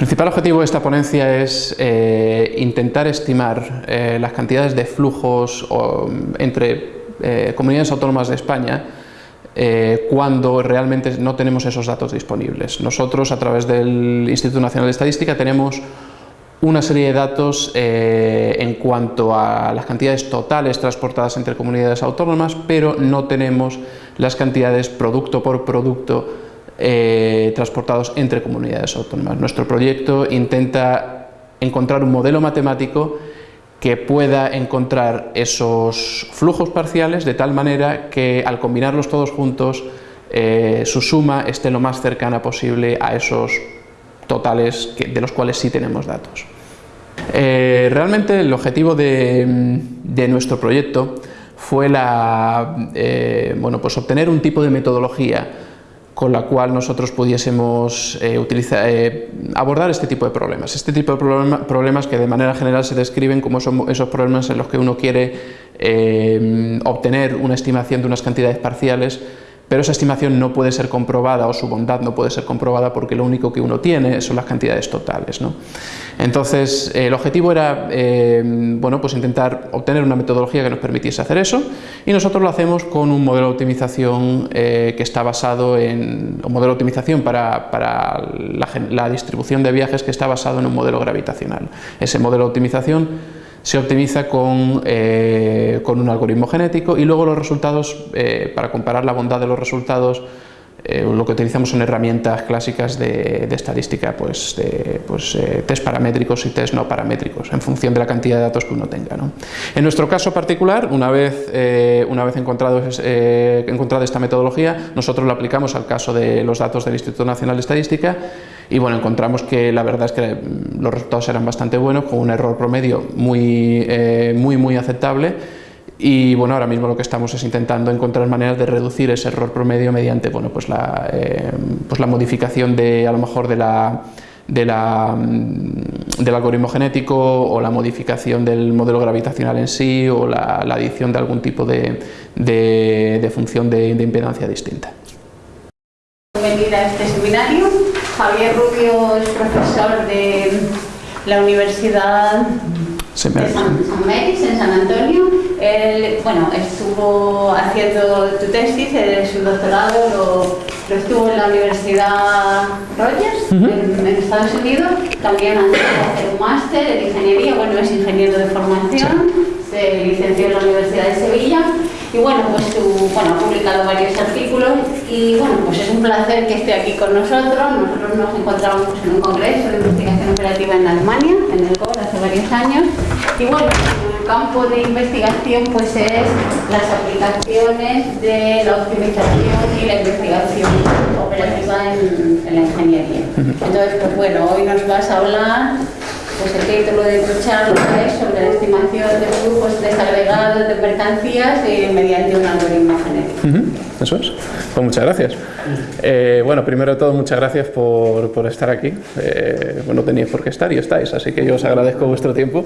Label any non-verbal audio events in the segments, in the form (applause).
principal objetivo de esta ponencia es eh, intentar estimar eh, las cantidades de flujos entre eh, comunidades autónomas de España cuando realmente no tenemos esos datos disponibles. Nosotros a través del Instituto Nacional de Estadística tenemos una serie de datos en cuanto a las cantidades totales transportadas entre comunidades autónomas, pero no tenemos las cantidades producto por producto eh, transportados entre comunidades autónomas. Nuestro proyecto intenta encontrar un modelo matemático que pueda encontrar esos flujos parciales de tal manera que al combinarlos todos juntos eh, su suma esté lo más cercana posible a esos totales de los cuales sí tenemos datos. Eh, realmente el objetivo de, nuestro proyecto fue la, bueno, pues obtener un tipo de metodología con la cual nosotros pudiésemos eh, eh, abordar este tipo de problemas. Este tipo de problemas que de manera general se describen como esos problemas en los que uno quiere eh, obtener una estimación de unas cantidades parciales pero esa estimación no puede ser comprobada o su bondad no puede ser comprobada porque lo único que uno tiene son las cantidades totales. ¿no? Entonces el objetivo era eh, bueno, pues intentar obtener una metodología que nos permitiese hacer eso y nosotros lo hacemos con un modelo de optimización eh, que está basado en un modelo de optimización para, para la distribución de viajes que está basado en un modelo gravitacional. Ese modelo de optimización se optimiza con, eh, con, un algoritmo genético y luego los resultados, eh, para comparar la bondad de los resultados, eh, lo que utilizamos son herramientas clásicas de, estadística, pues, de, pues test paramétricos y test no paramétricos, en función de la cantidad de datos que uno tenga. ¿no? En nuestro caso particular, una vez, una vez encontrado, encontrada esta metodología, nosotros lo aplicamos al caso de los datos del Instituto Nacional de Estadística y bueno, encontramos que la verdad es que los resultados eran bastante buenos, con un error promedio muy, eh, muy, muy aceptable y bueno, ahora mismo lo que estamos es intentando encontrar maneras de reducir ese error promedio mediante bueno, pues la, eh, pues la modificación de, a lo mejor de la, de la, mm, del algoritmo genético o la modificación del modelo gravitacional en sí o la, adición de algún tipo de, de, función de, impedancia distinta. Bienvenida a este seminario. Javier Rubio es profesor de la Universidad de San, Meris, en San Antonio. Él, bueno, estuvo haciendo tu tesis, su doctorado lo, estuvo en la Universidad Rogers, en, Estados Unidos. También ha hacer un máster en ingeniería, bueno, es ingeniero de formación, se licenció en la Universidad de Sevilla y bueno, pues bueno, ha publicado varios artículos y bueno, pues es un placer que esté aquí con nosotros. Nosotros nos encontramos en un congreso de investigación operativa en Alemania, en el COR, hace varios años. Y bueno, el campo de investigación pues es las aplicaciones de la optimización y la investigación operativa en, en la ingeniería. Entonces, pues bueno, hoy nos vas a hablar pues el título de tu charla es sobre la estimación de flujos desagregados de mercancías eh, mediante un algoritmo genético. Eso es. Pues muchas gracias. Eh, bueno, primero de todo, muchas gracias por, por estar aquí. Eh, bueno, tenéis por qué estar y estáis, así que yo os agradezco vuestro tiempo.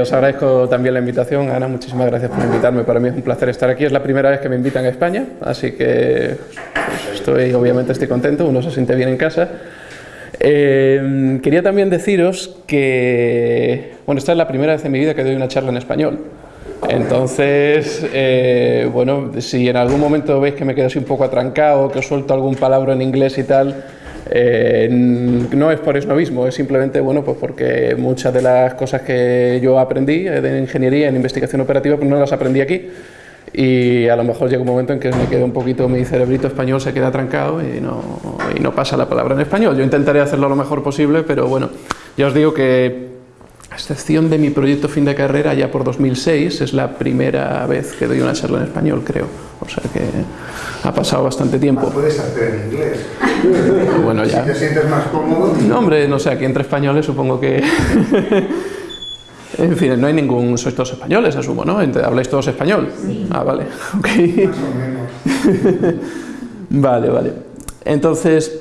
os agradezco también la invitación. Ana, muchísimas gracias por invitarme. Para mí es un placer estar aquí. Es la primera vez que me invitan a España, así que pues, estoy, obviamente estoy contento. Uno se siente bien en casa. Em, quería también deciros que, bueno, esta es la primera vez en mi vida que doy una charla en español. Entonces, eh, bueno, si en algún momento veis que me quedo así un poco atrancado, que os suelto algún palabra en inglés y tal, eh, no es por mismo, es simplemente bueno, pues porque muchas de las cosas que yo aprendí de ingeniería en investigación operativa pues no las aprendí aquí y a lo mejor llega un momento en que me queda un poquito, mi cerebrito español se queda trancado y no, y no pasa la palabra en español. Yo intentaré hacerlo lo mejor posible, pero bueno, ya os digo que a excepción de mi proyecto fin de carrera ya por 2006, es la primera vez que doy una charla en español, creo. O sea que ha pasado bastante tiempo. puedes hacer en inglés. (laughs) Bueno, ya. Si te sientes más cómodo. No, hombre, no sé, aquí entre españoles supongo que... En fin, no hay ningún... Sois todos españoles, asumo, ¿no? ¿Habláis todos español? Sí. Ah, vale. (laughs) Ok. Más o menos. (laughs) vale, vale. Entonces,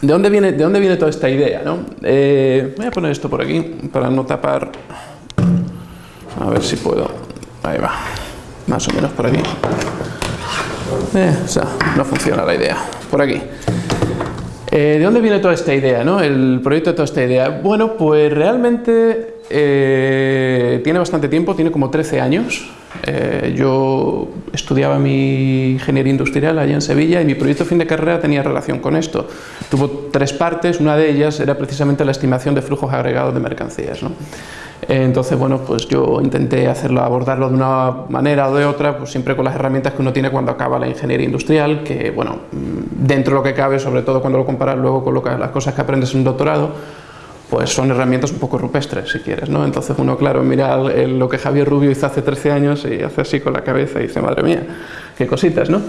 ¿de dónde viene, de dónde viene toda esta idea? ¿no? Eh, voy a poner esto por aquí para no tapar... A ver si puedo... Ahí va. Más o menos por aquí. Eh, o sea, no funciona la idea. Por aquí. Eh, ¿De dónde viene toda esta idea, no? el proyecto de toda esta idea? Bueno, pues realmente eh, tiene bastante tiempo, tiene como 13 años. Eh, yo estudiaba mi ingeniería industrial allá en Sevilla y mi proyecto fin de carrera tenía relación con esto. Tuvo tres partes, una de ellas era precisamente la estimación de flujos agregados de mercancías. ¿no? Entonces, bueno, pues yo intenté hacerlo, abordarlo de una manera o de otra, pues siempre con las herramientas que uno tiene cuando acaba la ingeniería industrial, que, bueno, mm, dentro de lo que cabe, sobre todo cuando lo comparas luego con lo que, las cosas que aprendes en un doctorado, pues son herramientas un poco rupestres, si quieres, ¿no? Entonces uno, claro, mira lo que Javier Rubio hizo hace 13 años y hace así con la cabeza y dice, madre mía, qué cositas, ¿no?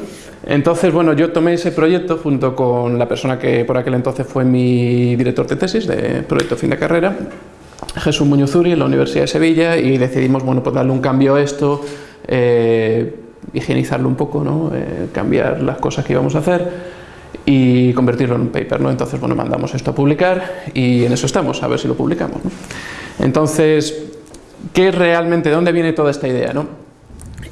Entonces, bueno, yo tomé ese proyecto junto con la persona que por aquel entonces fue mi director de tesis de proyecto fin de carrera, Jesús Muñozuri, en la Universidad de Sevilla, y decidimos, bueno, pues darle un cambio a esto, eh, higienizarlo un poco, ¿no? Eh, cambiar las cosas que íbamos a hacer y convertirlo en un paper. ¿no? Entonces, bueno, mandamos esto a publicar y en eso estamos, a ver si lo publicamos. Entonces, ¿qué realmente, de dónde viene toda esta idea? ¿no?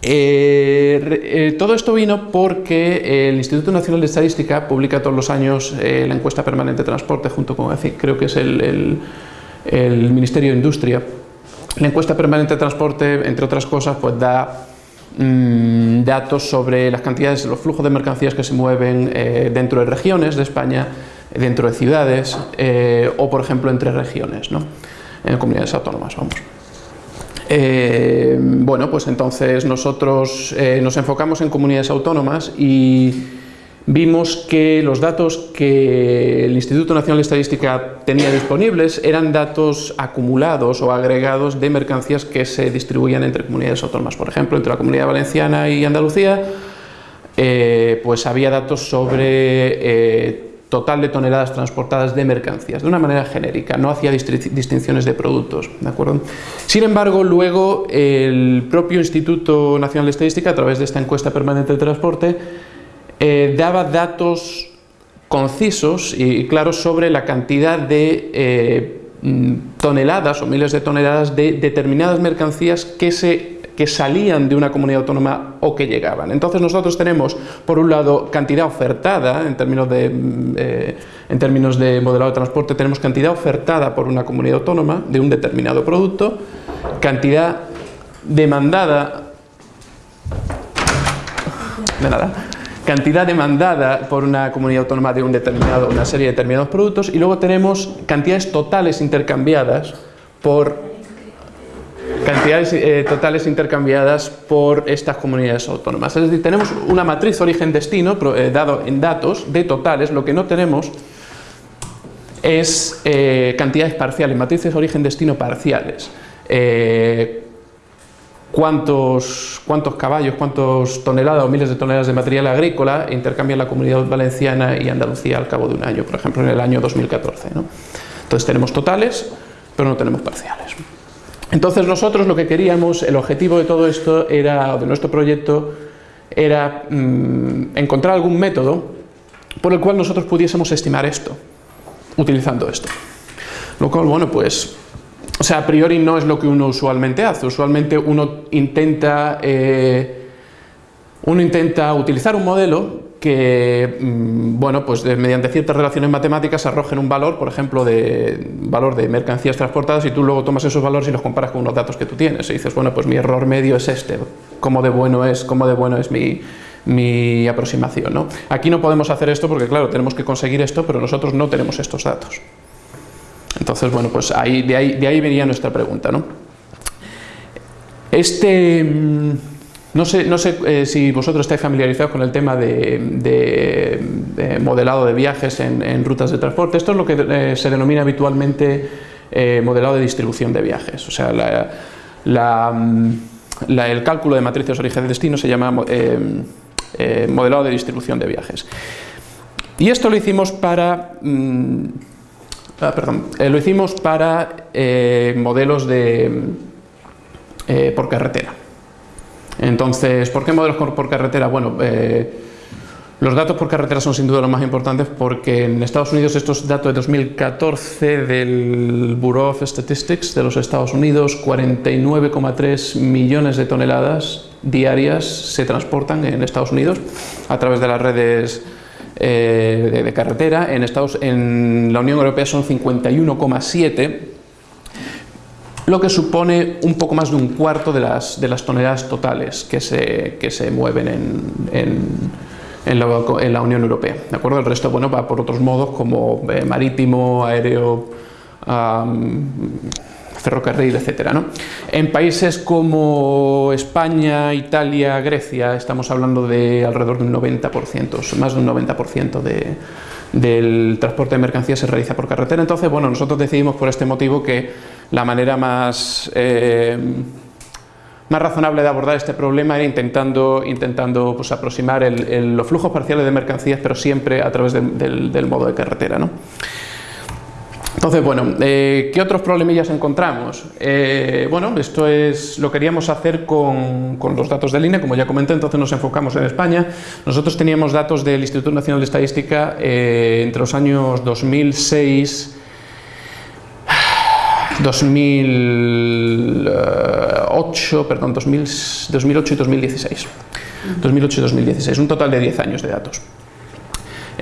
Eh, eh, todo esto vino porque el Instituto Nacional de Estadística publica todos los años eh, la encuesta permanente de transporte junto con, creo que es el, Ministerio de Industria. La encuesta permanente de transporte, entre otras cosas, pues da Mm, datos sobre las cantidades, los flujos de mercancías que se mueven eh, dentro de regiones de España, dentro de ciudades eh, o, por ejemplo, entre regiones, ¿no? en comunidades autónomas, vamos. Eh, bueno, pues entonces nosotros nos enfocamos en comunidades autónomas y vimos que los datos que el Instituto Nacional de Estadística tenía disponibles eran datos acumulados o agregados de mercancías que se distribuían entre comunidades autónomas. Por ejemplo, entre la Comunidad Valenciana y Andalucía, eh, pues había datos sobre eh, total de toneladas transportadas de mercancías, de una manera genérica, no hacía distinciones de productos. ¿de acuerdo? Sin embargo, luego el propio Instituto Nacional de Estadística, a través de esta encuesta permanente de transporte, eh, daba datos concisos y claros sobre la cantidad de eh, mm, toneladas o miles de toneladas de determinadas mercancías que, se, que salían de una comunidad autónoma o que llegaban. Entonces nosotros tenemos, por un lado, cantidad ofertada, en términos de, mm, eh, en términos de modelado de transporte, tenemos cantidad ofertada por una comunidad autónoma de un determinado producto, cantidad demandada de nada, cantidad demandada por una comunidad autónoma de un determinado, una serie de determinados productos y luego tenemos cantidades totales intercambiadas por cantidades eh, totales intercambiadas por estas comunidades autónomas. Es decir, tenemos una matriz origen-destino eh, dado en datos de totales, lo que no tenemos es eh, cantidades parciales, matrices origen-destino parciales cuántos, cuántos caballos, cuántas toneladas o miles de toneladas de material agrícola intercambian la comunidad valenciana y Andalucía al cabo de un año, por ejemplo en el año 2014. Entonces tenemos totales, pero no tenemos parciales. Entonces nosotros lo que queríamos, el objetivo de todo esto era, de nuestro proyecto, era mm, encontrar algún método por el cual nosotros pudiésemos estimar esto, utilizando esto. Lo cual, bueno, pues sea, a priori no es lo que uno usualmente hace. Usualmente uno intenta, eh, uno intenta utilizar un modelo que, mm, bueno, pues mediante ciertas relaciones matemáticas arrojen un valor, por ejemplo, de valor de mercancías transportadas y tú luego tomas esos valores y los comparas con unos datos que tú tienes y dices, bueno, pues mi error medio es este, ¿cómo de bueno es, cómo de bueno es mi, mi aproximación? ¿no? Aquí no podemos hacer esto porque, claro, tenemos que conseguir esto, pero nosotros no tenemos estos datos. Entonces, bueno, pues ahí, de, ahí, venía nuestra pregunta. ¿no? Este, mm, no sé, no sé eh, si vosotros estáis familiarizados con el tema de, modelado de viajes en, rutas de transporte. Esto es lo que eh, se denomina habitualmente eh, modelado de distribución de viajes. O sea, mm, el cálculo de matrices origen-destino se llama modelado de distribución de viajes. Y esto lo hicimos para... Mm, Ah, perdón, eh, lo hicimos para eh, modelos de, eh, por carretera. Entonces, ¿por qué modelos por carretera? Bueno, los datos por carretera son sin duda los más importantes porque en Estados Unidos estos datos de 2014 del Bureau of Statistics de los Estados Unidos, 49,3 millones de toneladas diarias se transportan en Estados Unidos a través de las redes eh, de, carretera, en, Estados, en la Unión Europea son 51,7 lo que supone un poco más de un cuarto de las, de las toneladas totales que se, que se mueven en, en, la, Unión Europea. ¿de acuerdo? El resto bueno, va por otros modos como eh, marítimo, aéreo, ferrocarril, etc. ¿no? En países como España, Italia, Grecia, estamos hablando de alrededor de un 90%, más de un 90% de, del transporte de mercancías se realiza por carretera. Entonces, bueno, nosotros decidimos por este motivo que la manera más... Eh, más razonable de abordar este problema era intentando, intentando pues, aproximar los flujos parciales de mercancías, pero siempre a través del, del modo de carretera. ¿no? Entonces, bueno, eh, ¿qué otros problemillas encontramos? Eh, bueno, esto es lo queríamos hacer con, los datos de línea, como ya comenté, entonces nos enfocamos en España. Nosotros teníamos datos del Instituto Nacional de Estadística eh, entre los años 2006 2008, perdón, 2008 y 2016. 2008 y 2016, un total de 10 años de datos.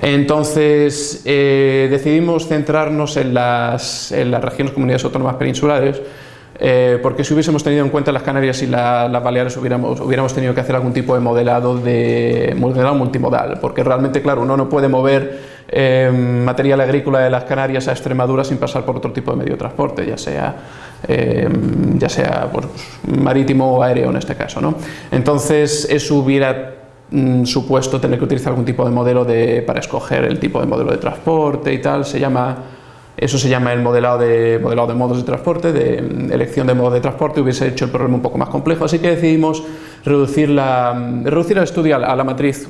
Entonces eh, decidimos centrarnos en las, regiones comunidades autónomas peninsulares eh, porque si hubiésemos tenido en cuenta las Canarias y las Baleares hubiéramos, hubiéramos tenido que hacer algún tipo de modelado, de modelado multimodal, porque realmente, claro, uno no puede mover eh, material agrícola de las Canarias a Extremadura sin pasar por otro tipo de medio de transporte, ya sea, ya sea pues, marítimo o aéreo en este caso. ¿no? Entonces eso hubiera Mm, supuesto tener que utilizar algún tipo de modelo de, para escoger el tipo de modelo de transporte y tal, se llama, eso se llama el modelado de, modelado de modos de transporte, de mm, elección de modos de transporte, hubiese hecho el problema un poco más complejo, así que decidimos reducir, la, mm, reducir el estudio a la, matriz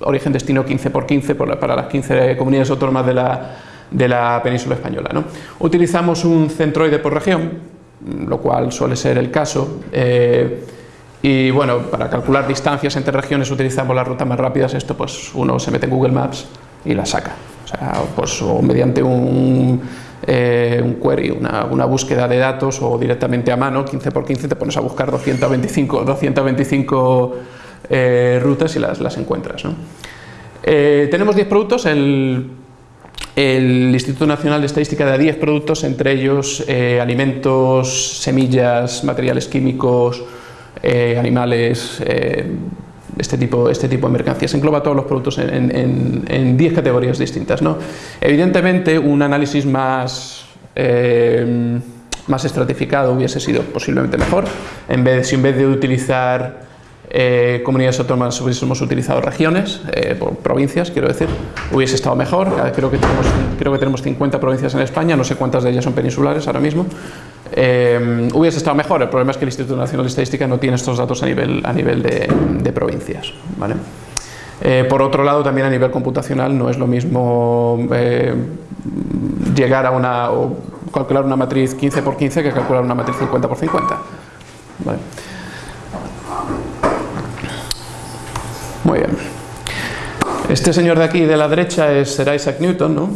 origen-destino 15 por 15 para las 15 comunidades autónomas de la, de la península española. ¿no? Utilizamos un centroide por región, lo cual suele ser el caso, eh, y bueno, para calcular distancias entre regiones utilizamos las rutas más rápidas, esto pues uno se mete en Google Maps y la saca. O sea, pues o mediante un, eh, un query, una, una, búsqueda de datos o directamente a mano, 15 por 15 te pones a buscar 225, 225 eh, rutas y las, las encuentras. Eh, tenemos 10 productos, el, el, Instituto Nacional de Estadística da 10 productos, entre ellos alimentos, semillas, materiales químicos, eh, animales, eh, este, tipo, este tipo de mercancías. Engloba todos los productos en 10 categorías distintas. ¿no? Evidentemente, un análisis más, eh, más estratificado hubiese sido posiblemente mejor. En vez, si en vez de utilizar comunidades autónomas hubiésemos utilizado regiones, provincias, quiero decir, hubiese estado mejor. Creo que, tenemos, creo que tenemos 50 provincias en España, no sé cuántas de ellas son peninsulares ahora mismo. Eh, hubiese estado mejor, el problema es que el Instituto Nacional de Estadística no tiene estos datos a nivel, a nivel de, provincias. Eh, por otro lado, también a nivel computacional no es lo mismo eh, llegar a una, o calcular una matriz 15 por 15 que calcular una matriz 50 por 50. ¿vale? Muy bien. Este señor de aquí de la derecha es Sir Isaac Newton, ¿no?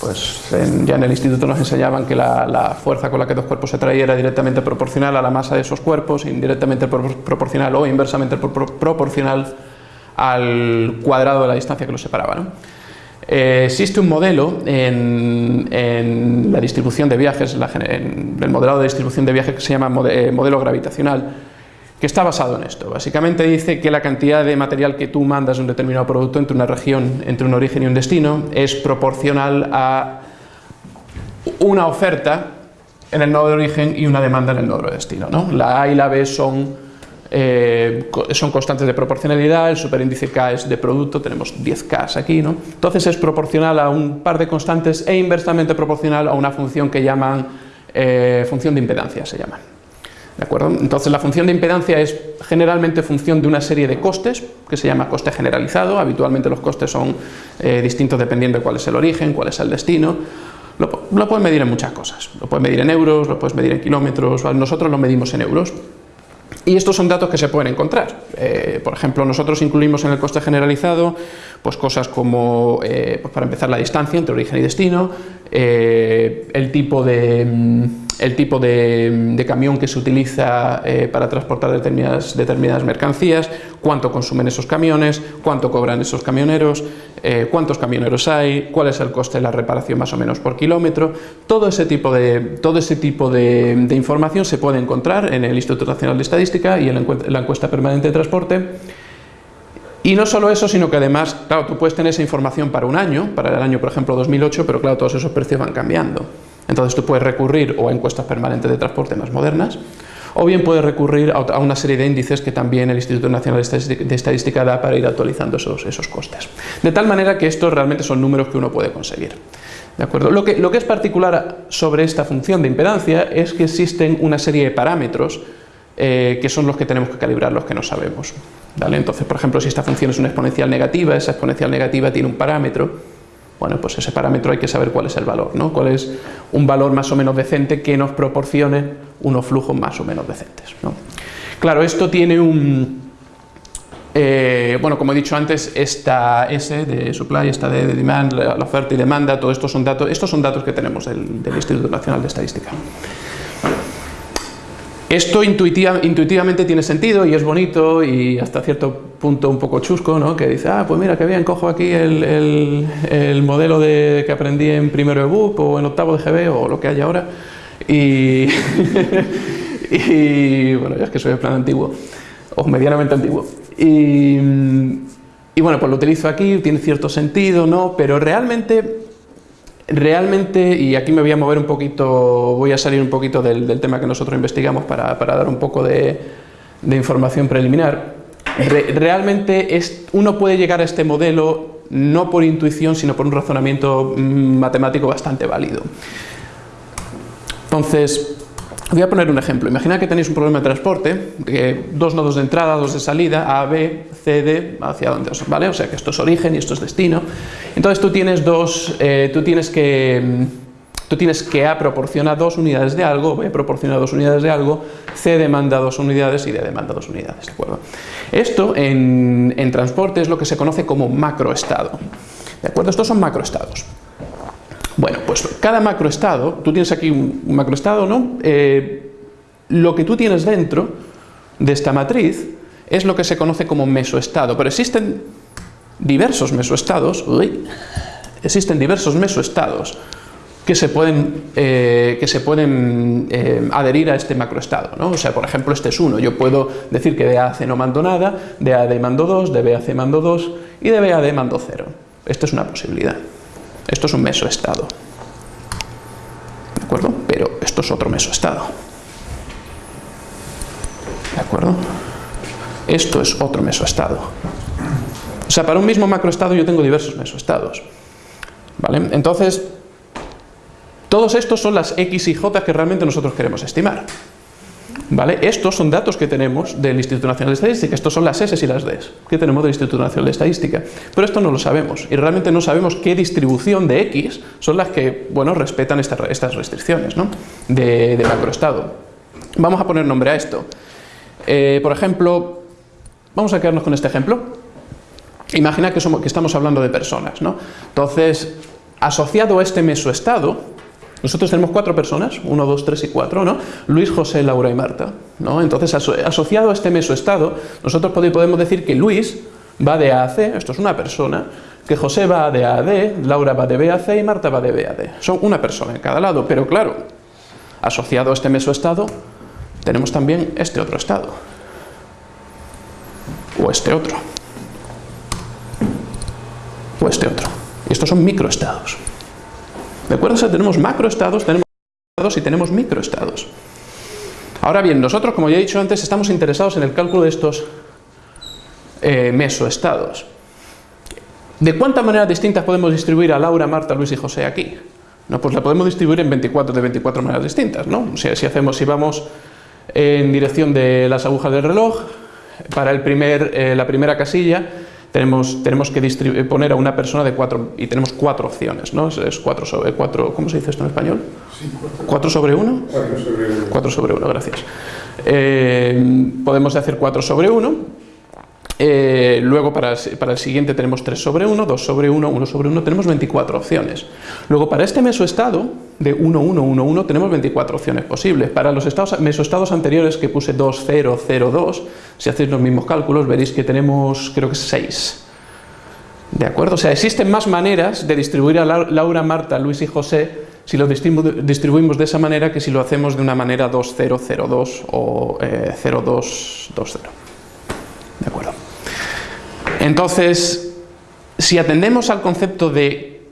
Pues ya en el instituto nos enseñaban que la, fuerza con la que dos cuerpos se traían era directamente proporcional a la masa de esos cuerpos, indirectamente proporcional o inversamente proporcional al cuadrado de la distancia que los separaba. Eh, existe un modelo en, la distribución de viajes, en el modelado de distribución de viajes que se llama eh, modelo gravitacional, que está basado en esto. Básicamente dice que la cantidad de material que tú mandas de un determinado producto entre una región, entre un origen y un destino, es proporcional a una oferta en el nodo de origen y una demanda en el nodo de destino. ¿no? La A y la B son, eh, son constantes de proporcionalidad, el superíndice K es de producto, tenemos 10K aquí, ¿no? entonces es proporcional a un par de constantes e inversamente proporcional a una función que llaman eh, función de impedancia, se llama. ¿De acuerdo? Entonces la función de impedancia es generalmente función de una serie de costes que se llama coste generalizado, habitualmente los costes son eh, distintos dependiendo de cuál es el origen, cuál es el destino, lo, puedes medir en muchas cosas, lo puedes medir en euros, lo puedes medir en kilómetros, nosotros lo medimos en euros, y estos son datos que se pueden encontrar. Eh, por ejemplo, nosotros incluimos en el coste generalizado pues cosas como, eh, pues para empezar, la distancia entre origen y destino, el el tipo de, mm, el tipo de, camión que se utiliza eh, para transportar determinadas, mercancías, cuánto consumen esos camiones, cuánto cobran esos camioneros, eh, cuántos camioneros hay, cuál es el coste de la reparación más o menos por kilómetro. Todo ese tipo de, todo ese tipo de, información se puede encontrar en el Instituto Nacional de Estadística y en la encuesta permanente de transporte. Y no solo eso, sino que además, claro, tú puedes tener esa información para un año, para el año, por ejemplo, 2008, pero claro, todos esos precios van cambiando. Entonces tú puedes recurrir o a encuestas permanentes de transporte más modernas, o bien puedes recurrir a una serie de índices que también el Instituto Nacional de Estadística da para ir actualizando esos, esos costes. De tal manera que estos realmente son números que uno puede conseguir. ¿De acuerdo? Lo, que, lo que es particular sobre esta función de impedancia es que existen una serie de parámetros eh, que son los que tenemos que calibrar, los que no sabemos. ¿vale? Entonces, por ejemplo, si esta función es una exponencial negativa, esa exponencial negativa tiene un parámetro, bueno, pues ese parámetro hay que saber cuál es el valor, ¿no? cuál es un valor más o menos decente que nos proporcione unos flujos más o menos decentes. Claro, esto tiene un... Eh, bueno, como he dicho antes, esta S de supply, esta de demand, la, oferta y demanda, todo esto son datos, estos son datos que tenemos del Instituto Nacional de Estadística. Esto intuitivamente tiene sentido y es bonito y hasta cierto punto un poco chusco, ¿no? que dice, ah, pues mira, que bien, cojo aquí el, modelo de, que aprendí en primero de BUP o en octavo de GB o lo que haya ahora y, (laughs) y bueno, ya es que soy de plan antiguo o medianamente antiguo y, y bueno, pues lo utilizo aquí, tiene cierto sentido, ¿no? pero realmente Realmente, y aquí me voy a mover un poquito, voy a salir un poquito del, tema que nosotros investigamos para, dar un poco de, información preliminar, realmente es, uno puede llegar a este modelo no por intuición, sino por un razonamiento mm, matemático bastante válido. Entonces, Voy a poner un ejemplo. Imagina que tenéis un problema de transporte, de dos nodos de entrada, dos de salida, A, B, C, D, hacia dónde os, ¿vale? O sea que esto es origen y esto es destino. Entonces tú tienes dos, eh, tú tienes que, tú tienes que A proporciona dos unidades de algo, B proporciona dos unidades de algo, C demanda dos unidades y D demanda dos unidades, ¿de acuerdo? Esto en, en transporte es lo que se conoce como macroestado, ¿de acuerdo? Estos son macroestados. Bueno, pues cada macroestado, tú tienes aquí un macroestado, ¿no? Eh, lo que tú tienes dentro de esta matriz es lo que se conoce como mesoestado, pero existen diversos mesoestados, existen diversos mesoestados que se pueden, eh, que se pueden eh, adherir a este macroestado. ¿no? O sea, por ejemplo, este es uno. Yo puedo decir que de A a no mando nada, de A a D mando 2, de B a C mando 2 y de B a D mando 0. Esto es una posibilidad. Esto es un mesoestado. ¿De acuerdo? Pero esto es otro mesoestado. ¿De acuerdo? Esto es otro mesoestado. O sea, para un mismo macroestado yo tengo diversos mesoestados. ¿Vale? Entonces, todos estos son las X y J que realmente nosotros queremos estimar. ¿Vale? Estos son datos que tenemos del Instituto Nacional de Estadística, estos son las S y las D que tenemos del Instituto Nacional de Estadística, pero esto no lo sabemos y realmente no sabemos qué distribución de X son las que, bueno, respetan estas restricciones ¿no? de, macroestado. Vamos a poner nombre a esto. Eh, por ejemplo, vamos a quedarnos con este ejemplo. Imagina que, somos, que estamos hablando de personas, ¿no? Entonces, asociado a este mesoestado, nosotros tenemos cuatro personas, uno, dos, tres y cuatro, ¿no? Luis, José, Laura y Marta, ¿no? Entonces, asociado a este mesoestado, nosotros podemos decir que Luis va de A a C, esto es una persona, que José va de A a D, Laura va de B a C y Marta va de B a D. Son una persona en cada lado, pero claro, asociado a este mesoestado, tenemos también este otro estado. O este otro. O este otro. Y estos son microestados. ¿De acuerdo? Tenemos macroestados, tenemos estados y tenemos microestados. Ahora bien, nosotros, como ya he dicho antes, estamos interesados en el cálculo de estos eh, mesoestados. ¿De cuántas maneras distintas podemos distribuir a Laura, Marta, Luis y José aquí? No, pues la podemos distribuir en 24 de 24 maneras distintas, ¿no? O sea, si hacemos, si vamos en dirección de las agujas del reloj, para el primer, eh, la primera casilla, tenemos, tenemos que poner a una persona de cuatro, y tenemos cuatro opciones, ¿no? Es cuatro sobre cuatro, ¿cómo se dice esto en español? Sí, cuatro. sobre uno? Cuatro sobre uno. Cuatro sobre uno, gracias. Eh, podemos hacer cuatro sobre uno, Eh, luego para el, siguiente tenemos 3 sobre 1, 2 sobre 1, 1 sobre 1, tenemos 24 opciones. Luego para este mesoestado de 1, 1, 1, 1 tenemos 24 opciones posibles. Para los estados, mesoestados anteriores que puse 2, 0, 0, 2, si hacéis los mismos cálculos veréis que tenemos creo que 6. ¿De acuerdo? O sea, existen más maneras de distribuir a Laura, Marta, Luis y José si lo distribuimos de esa manera que si lo hacemos de una manera 2, 0, 0, 2 o eh, 0, 2, 2, 0. ¿De acuerdo? Entonces, si atendemos al concepto de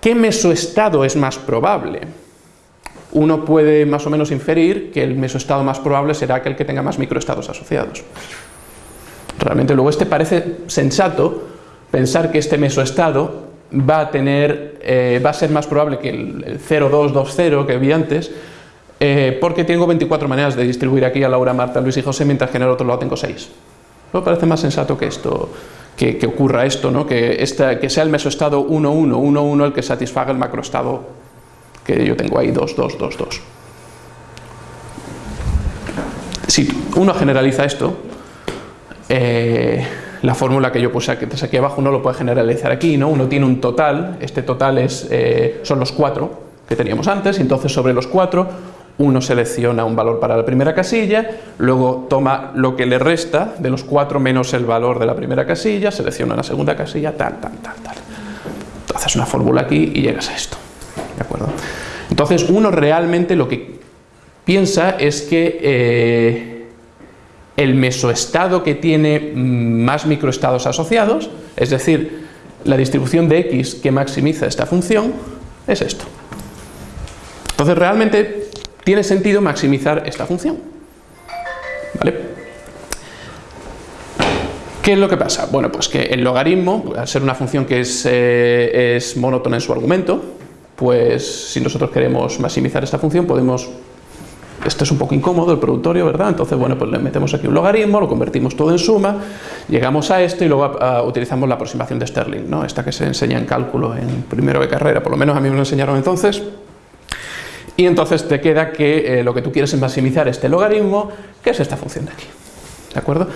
qué mesoestado es más probable, uno puede más o menos inferir que el mesoestado más probable será aquel que tenga más microestados asociados. Realmente luego este parece sensato pensar que este mesoestado va a tener, eh, va a ser más probable que el, 0,220 que vi antes, eh, porque tengo 24 maneras de distribuir aquí a Laura, Marta, Luis y José, mientras que en el otro lado tengo 6. ¿No parece más sensato que esto, que, ocurra esto, ¿no? que, que sea el mesoestado 1, 1, 1, 1 el que satisfaga el macroestado que yo tengo ahí, 2, 2, 2, 2. Si uno generaliza esto, eh, la fórmula que yo puse aquí, aquí abajo uno lo puede generalizar aquí, ¿no? Uno tiene un total, este total es, eh, son los cuatro que teníamos antes, y entonces sobre los cuatro uno selecciona un valor para la primera casilla, luego toma lo que le resta de los cuatro menos el valor de la primera casilla, selecciona la segunda casilla, tal, tal, tal, tal. Haces una fórmula aquí y llegas a esto. ¿De acuerdo? Entonces uno realmente lo que piensa es que eh, el mesoestado que tiene más microestados asociados, es decir, la distribución de x que maximiza esta función, es esto. Entonces realmente tiene sentido maximizar esta función. ¿Vale? ¿Qué es lo que pasa? Bueno, pues que el logaritmo, al ser una función que es, eh, es monótona en su argumento, pues si nosotros queremos maximizar esta función podemos esto es un poco incómodo, el productorio, ¿verdad? Entonces, bueno, pues le metemos aquí un logaritmo, lo convertimos todo en suma, llegamos a esto y luego utilizamos la aproximación de Stirling, ¿no? Esta que se enseña en cálculo en primero de carrera, por lo menos a mí me lo enseñaron entonces. Y entonces te queda que eh, lo que tú quieres es maximizar este logaritmo, que es esta función de aquí. ¿De acuerdo?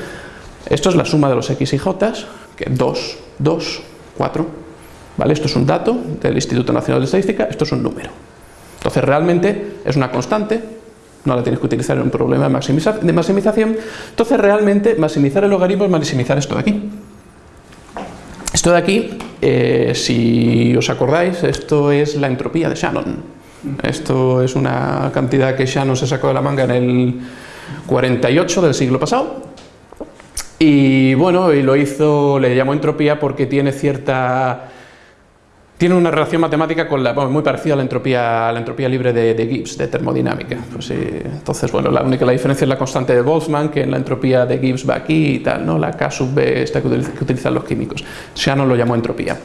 Esto es la suma de los x y j, que 2, 2, 4. ¿Vale? Esto es un dato del Instituto Nacional de Estadística, esto es un número. Entonces realmente es una constante, no la tienes que utilizar en un problema de, maximización. Entonces realmente maximizar el logaritmo es maximizar esto de aquí. Esto de aquí, eh, si os acordáis, esto es la entropía de Shannon. Esto es una cantidad que Shannon se sacó de la manga en el 48 del siglo pasado. Y bueno, lo hizo, le llamó entropía porque tiene cierta tiene una relación matemática con la, muy parecida a la entropía, la entropía libre de, Gibbs, de termodinámica. Pues entonces, bueno, la única la diferencia es la constante de Boltzmann, que en la entropía de Gibbs va aquí y tal, ¿no? la K sub B esta que, utilizan los químicos. Shannon lo llamó entropía.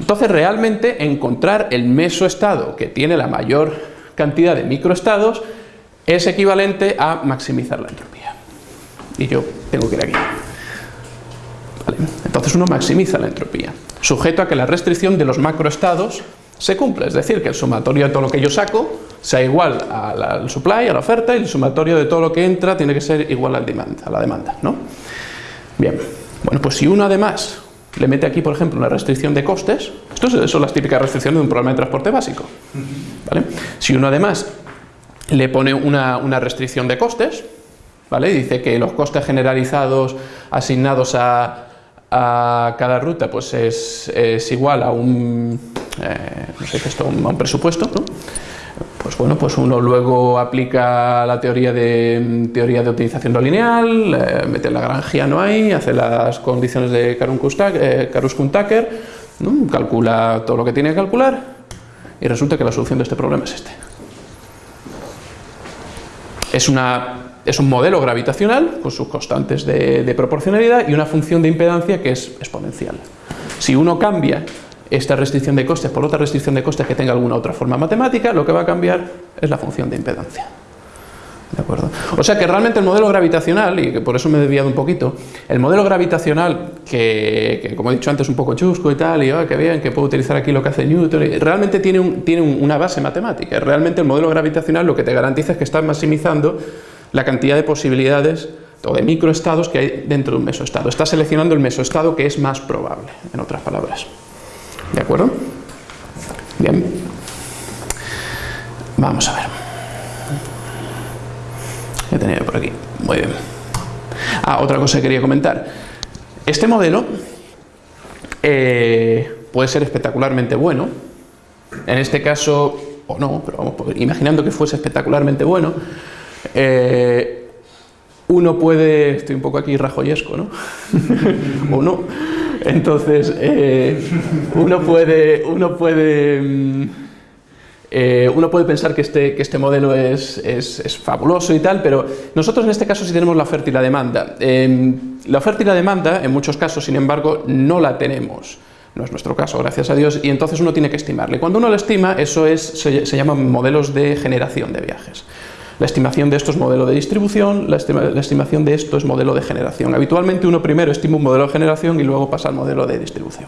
Entonces, realmente, encontrar el mesoestado que tiene la mayor cantidad de microestados es equivalente a maximizar la entropía. Y yo tengo que ir aquí. Entonces uno maximiza la entropía sujeto a que la restricción de los macroestados se cumple, es decir, que el sumatorio de todo lo que yo saco sea igual al supply, a la oferta, y el sumatorio de todo lo que entra tiene que ser igual al demand, a la demanda. ¿no? Bien, bueno, pues si uno además le mete aquí, por ejemplo, una restricción de costes, esto son las típicas restricciones de un programa de transporte básico. ¿vale? Si uno además le pone una, una restricción de costes, ¿vale? dice que los costes generalizados asignados a a cada ruta pues es, es igual a un, eh, no sé esto, a un presupuesto, ¿no? Pues bueno, pues uno luego aplica la teoría de, teoría de optimización no lineal, eh, mete la no ahí, hace las condiciones de Karus-Kuhn-Tucker, ¿no? calcula todo lo que tiene que calcular y resulta que la solución de este problema es este. Es una es un modelo gravitacional con sus constantes de, proporcionalidad y una función de impedancia que es exponencial. Si uno cambia esta restricción de costes por otra restricción de costes que tenga alguna otra forma matemática, lo que va a cambiar es la función de impedancia. ¿De acuerdo? O sea que realmente el modelo gravitacional, y que por eso me he desviado un poquito, el modelo gravitacional, que, como he dicho antes un poco chusco y tal, y oh, que vean que puedo utilizar aquí lo que hace Newton, realmente tiene, una base matemática. Realmente el modelo gravitacional lo que te garantiza es que estás maximizando la cantidad de posibilidades o de microestados que hay dentro de un mesoestado. Está seleccionando el mesoestado que es más probable, en otras palabras. ¿De acuerdo? Bien. Vamos a ver. He tenido por aquí. Muy bien. Ah, otra cosa que quería comentar. Este modelo eh, puede ser espectacularmente bueno. En este caso, o no, pero vamos, imaginando que fuese espectacularmente bueno, eh, uno puede, estoy un poco aquí rajoyesco, ¿no? (laughs) o no. Entonces, eh, uno puede, uno puede, mm, eh, uno puede pensar que este, que este modelo es, es, fabuloso y tal, pero nosotros en este caso sí tenemos la oferta y la demanda. Em, la oferta y la demanda, en muchos casos, sin embargo, no la tenemos. No es nuestro caso, gracias a Dios, y entonces uno tiene que estimarle. Cuando uno lo estima, eso es, se, se llaman modelos de generación de viajes. La estimación de esto es modelo de distribución, la, estimación de esto es modelo de generación. Habitualmente uno primero estima un modelo de generación y luego pasa al modelo de distribución.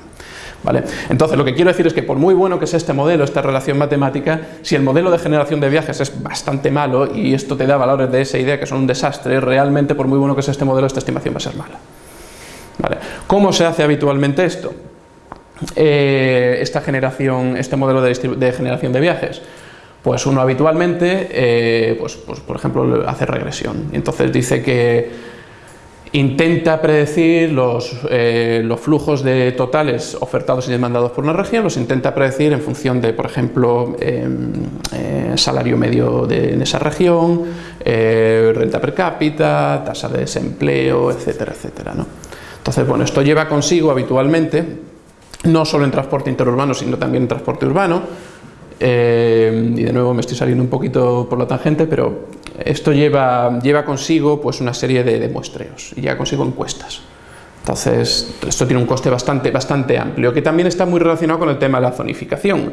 ¿Vale? Entonces lo que quiero decir es que por muy bueno que sea este modelo, esta relación matemática, si el modelo de generación de viajes es bastante malo y esto te da valores de esa idea que son un desastre, realmente por muy bueno que sea este modelo, esta estimación va a ser mala. ¿Vale? ¿Cómo se hace habitualmente esto? Eh, esta generación, este modelo de generación de viajes. Pues uno habitualmente, eh, pues, pues, por ejemplo, hace regresión. Entonces dice que intenta predecir los, eh, los, flujos de totales ofertados y demandados por una región, los intenta predecir en función de, por ejemplo, em, eh, salario medio de, en esa región, renta per cápita, tasa de desempleo, etcétera, etcétera. ¿no? Entonces, bueno, esto lleva consigo habitualmente, no solo en transporte interurbano, sino también en transporte urbano, eh, y de nuevo me estoy saliendo un poquito por la tangente, pero esto lleva, lleva consigo pues, una serie de, muestreos y lleva consigo encuestas. Entonces, esto tiene un coste bastante, bastante amplio, que también está muy relacionado con el tema de la zonificación.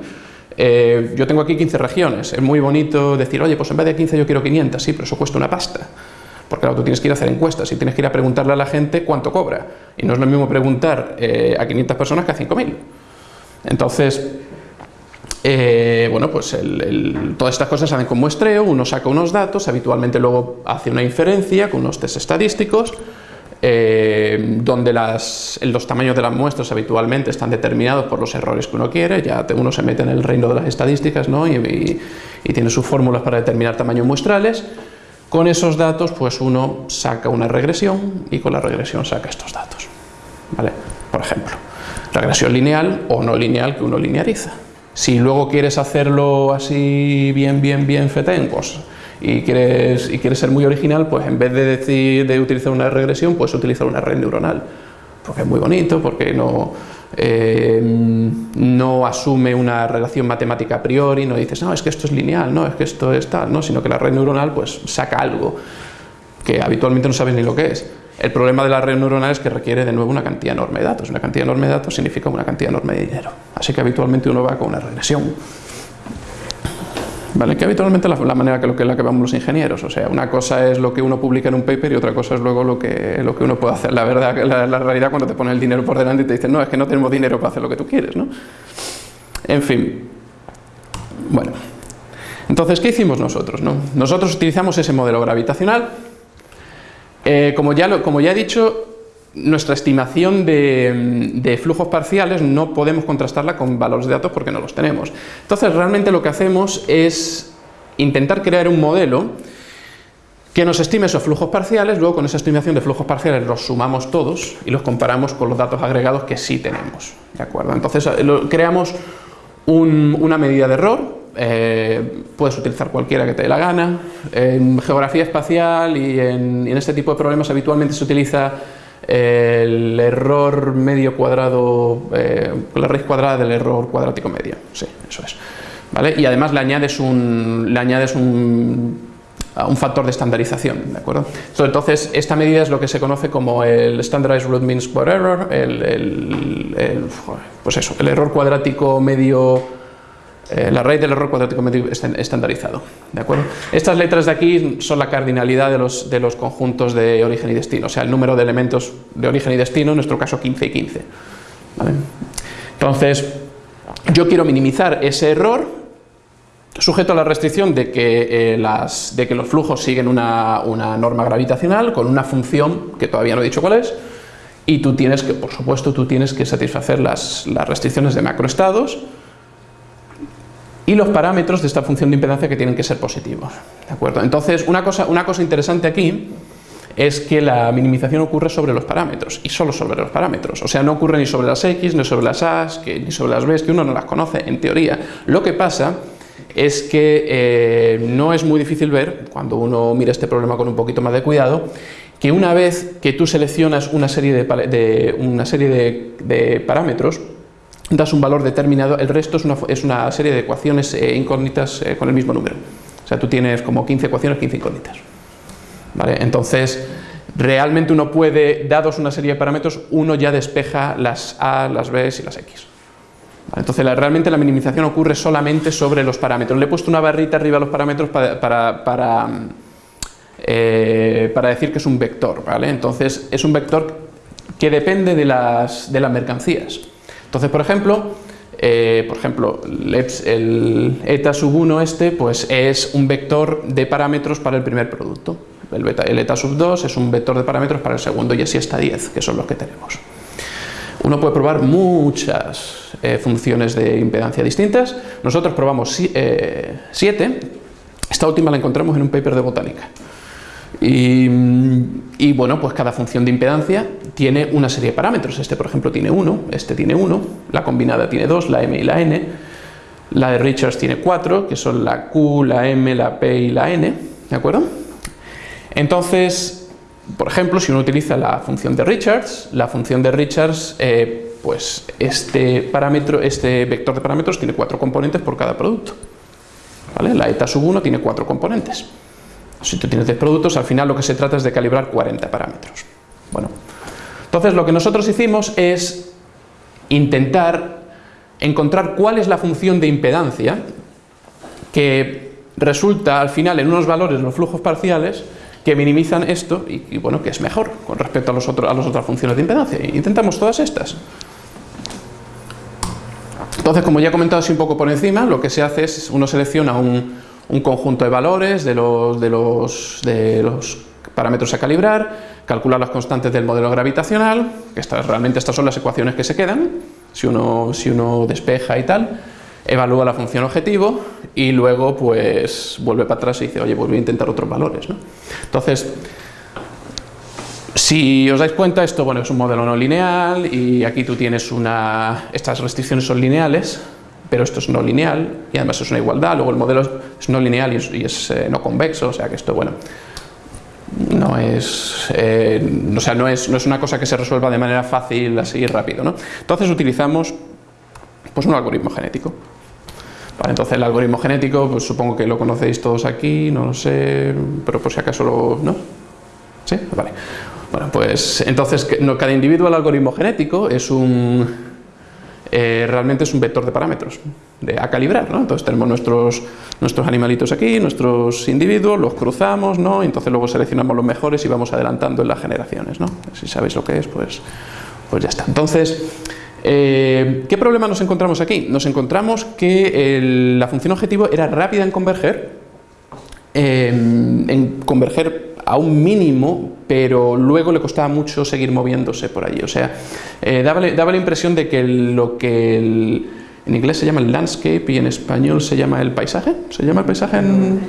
Eh, yo tengo aquí 15 regiones, es muy bonito decir, oye, pues en vez de 15 yo quiero 500, sí, pero eso cuesta una pasta. Porque claro, tú tienes que ir a hacer encuestas y tienes que ir a preguntarle a la gente cuánto cobra. Y no es lo mismo preguntar eh, a 500 personas que a 5.000. Entonces, eh, bueno, pues todas estas cosas se hacen con muestreo, uno saca unos datos, habitualmente luego hace una inferencia con unos test estadísticos, eh, donde los tamaños de las muestras habitualmente están determinados por los errores que uno quiere, ya uno se mete en el reino de las estadísticas ¿no? y, tiene sus fórmulas para determinar tamaños muestrales. Con esos datos, pues uno saca una regresión y con la regresión saca estos datos. ¿vale? Por ejemplo, regresión lineal o no lineal que uno lineariza. Si luego quieres hacerlo así bien, bien, bien fetén, pues, y quieres, y quieres ser muy original, pues en vez de decir de utilizar una regresión, puedes utilizar una red neuronal. Porque es muy bonito, porque no, eh, no asume una relación matemática a priori, no dices, no, es que esto es lineal, no, es que esto es tal, no, sino que la red neuronal pues saca algo que habitualmente no sabes ni lo que es. El problema de la red neuronal es que requiere de nuevo una cantidad enorme de datos. Una cantidad enorme de datos significa una cantidad enorme de dinero. Así que habitualmente uno va con una regresión. ¿Vale? Que habitualmente la, manera que, lo que la que vamos los ingenieros. O sea, una cosa es lo que uno publica en un paper y otra cosa es luego lo que, lo que uno puede hacer. La verdad, la, realidad cuando te pone el dinero por delante y te dicen, no, es que no tenemos dinero para hacer lo que tú quieres. ¿no? En fin. Bueno. Entonces, ¿qué hicimos nosotros? No? Nosotros utilizamos ese modelo gravitacional eh, como, ya ya he dicho, nuestra estimación de, flujos parciales no podemos contrastarla con valores de datos porque no los tenemos. Entonces realmente lo que hacemos es intentar crear un modelo que nos estime esos flujos parciales, luego con esa estimación de flujos parciales los sumamos todos y los comparamos con los datos agregados que sí tenemos. ¿de acuerdo? Entonces creamos una medida de error eh, puedes utilizar cualquiera que te dé la gana. En geografía espacial y en, este tipo de problemas habitualmente se utiliza el error medio cuadrado, eh, la raíz cuadrada del error cuadrático medio. Sí, eso es. ¿Vale? Y además le añades un, le añades un, un factor de estandarización, ¿de acuerdo? Entonces, esta medida es lo que se conoce como el Standardized Root Mean Square Error, el, el, pues eso, el error cuadrático medio eh, la raíz del error cuadrático medio estandarizado. ¿de acuerdo? Estas letras de aquí son la cardinalidad de los, de los conjuntos de origen y destino, o sea, el número de elementos de origen y destino, en nuestro caso 15 y 15. Entonces, yo quiero minimizar ese error sujeto a la restricción de que, eh, las, de que los flujos siguen una, norma gravitacional con una función que todavía no he dicho cuál es, y tú tienes que, por supuesto, tú tienes que satisfacer las, las restricciones de macroestados y los parámetros de esta función de impedancia que tienen que ser positivos. ¿De acuerdo? Entonces, una cosa, una cosa interesante aquí es que la minimización ocurre sobre los parámetros, y solo sobre los parámetros. O sea, no ocurre ni sobre las X, ni sobre las A, ni sobre las B, que uno no las conoce, en teoría. Lo que pasa es que eh, no es muy difícil ver, cuando uno mira este problema con un poquito más de cuidado, que una vez que tú seleccionas una serie de, una serie de, parámetros, das un valor determinado, el resto es una, serie de ecuaciones eh, incógnitas eh, con el mismo número. O sea, tú tienes como 15 ecuaciones, 15 incógnitas. ¿Vale? Entonces, realmente uno puede, dados una serie de parámetros, uno ya despeja las A, las B y las X. Entonces realmente la minimización ocurre solamente sobre los parámetros. Le he puesto una barrita arriba a los parámetros para, eh, para, decir que es un vector. ¿vale? Entonces es un vector que depende de las, de las mercancías. Entonces, por ejemplo, eh, por ejemplo, el eta sub 1 este pues es un vector de parámetros para el primer producto. El, eta sub 2 es un vector de parámetros para el segundo y así hasta 10, que son los que tenemos. Uno puede probar muchas eh, funciones de impedancia distintas. Nosotros probamos 7. Eh, Esta última la encontramos en un paper de botánica. Y, bueno, pues cada función de impedancia tiene una serie de parámetros. Este, por ejemplo, tiene 1, este tiene 1, la combinada tiene 2, la m y la n. La de Richards tiene 4, que son la q, la m, la p y la n. ¿De acuerdo? Entonces, por ejemplo, si uno utiliza la función de Richards, la función de Richards, eh, pues este parámetro, este vector de parámetros tiene cuatro componentes por cada producto. La eta sub 1 tiene cuatro componentes. Si tú tienes 10 productos, al final lo que se trata es de calibrar 40 parámetros. Bueno, entonces lo que nosotros hicimos es intentar encontrar cuál es la función de impedancia que resulta al final en unos valores los flujos parciales que minimizan esto y, bueno, que es mejor con respecto a, los a las otras funciones de impedancia. Intentamos todas estas. Entonces, como ya he comentado así un poco por encima, lo que se hace es uno selecciona un, conjunto de valores de los, de, los, de los parámetros a calibrar, calcular las constantes del modelo gravitacional, que estas, realmente estas son las ecuaciones que se quedan, si uno, si uno despeja y tal, evalúa la función objetivo y luego pues vuelve para atrás y dice, oye, pues voy a intentar otros valores. ¿no? Entonces, si os dais cuenta, esto bueno, es un modelo no lineal y aquí tú tienes una... estas restricciones son lineales, pero esto es no lineal y además es una igualdad, luego el modelo es no lineal y es, eh, no convexo, o sea que esto, bueno, no es, eh, sea, no es, no es una cosa que se resuelva de manera fácil, así rápido. ¿no? Entonces utilizamos pues, un algoritmo genético entonces el algoritmo genético, pues supongo que lo conocéis todos aquí, no lo sé, pero por si acaso lo... ¿no? ¿Sí? Vale. Bueno, pues entonces cada individuo del algoritmo genético es un... Eh, realmente es un vector de parámetros de, a calibrar, ¿no? Entonces tenemos nuestros, nuestros animalitos aquí, nuestros individuos, los cruzamos, ¿no? entonces luego seleccionamos los mejores y vamos adelantando en las generaciones, ¿no? Si sabéis lo que es, pues, pues ya está. Entonces, eh, ¿Qué problema nos encontramos aquí? Nos encontramos que la función objetivo era rápida en converger, em, en converger a un mínimo, pero luego le costaba mucho seguir moviéndose por allí. O sea, eh, daba, la impresión de que lo que en inglés se llama el landscape y en español se llama el paisaje. ¿Se llama el paisaje en...?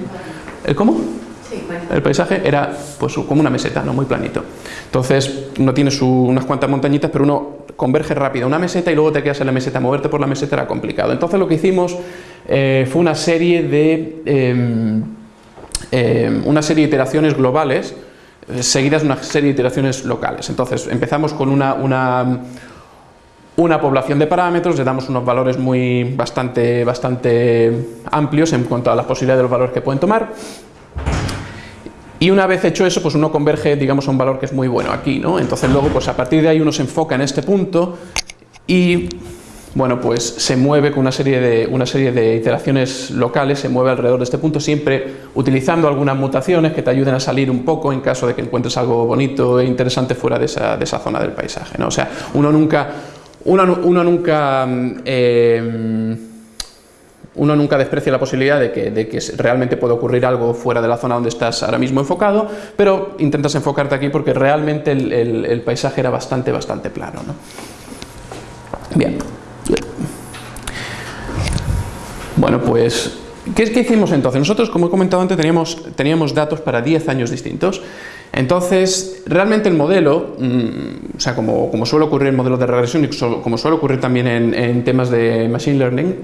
¿El cómo? El paisaje era pues como una meseta, ¿no? muy planito. Entonces, no tiene unas cuantas montañitas, pero uno converge rápido una meseta y luego te quedas en la meseta. Moverte por la meseta era complicado. Entonces, lo que hicimos eh, fue una serie de em, em, una serie de iteraciones globales eh, seguidas de una serie de iteraciones locales. Entonces, empezamos con una, una una población de parámetros, le damos unos valores muy bastante, bastante amplios en cuanto a las posibilidades de los valores que pueden tomar y una vez hecho eso, pues uno converge, digamos, a un valor que es muy bueno aquí, ¿no? Entonces luego, pues a partir de ahí uno se enfoca en este punto y, bueno, pues se mueve con una serie de, una serie de iteraciones locales, se mueve alrededor de este punto, siempre utilizando algunas mutaciones que te ayuden a salir un poco en caso de que encuentres algo bonito e interesante fuera de esa, de esa zona del paisaje, ¿no? O sea, uno nunca, uno, uno nunca... Eh, uno nunca desprecia la posibilidad de que, de que, realmente pueda ocurrir algo fuera de la zona donde estás ahora mismo enfocado, pero intentas enfocarte aquí porque realmente el, el, paisaje era bastante, bastante plano. ¿no? Bien. Bueno, pues, ¿qué, ¿qué, hicimos entonces? Nosotros, como he comentado antes, teníamos, teníamos datos para 10 años distintos. Entonces, realmente el modelo, mm, o sea, como, como, suele ocurrir en modelos de regresión y como suele ocurrir también en, en temas de Machine Learning,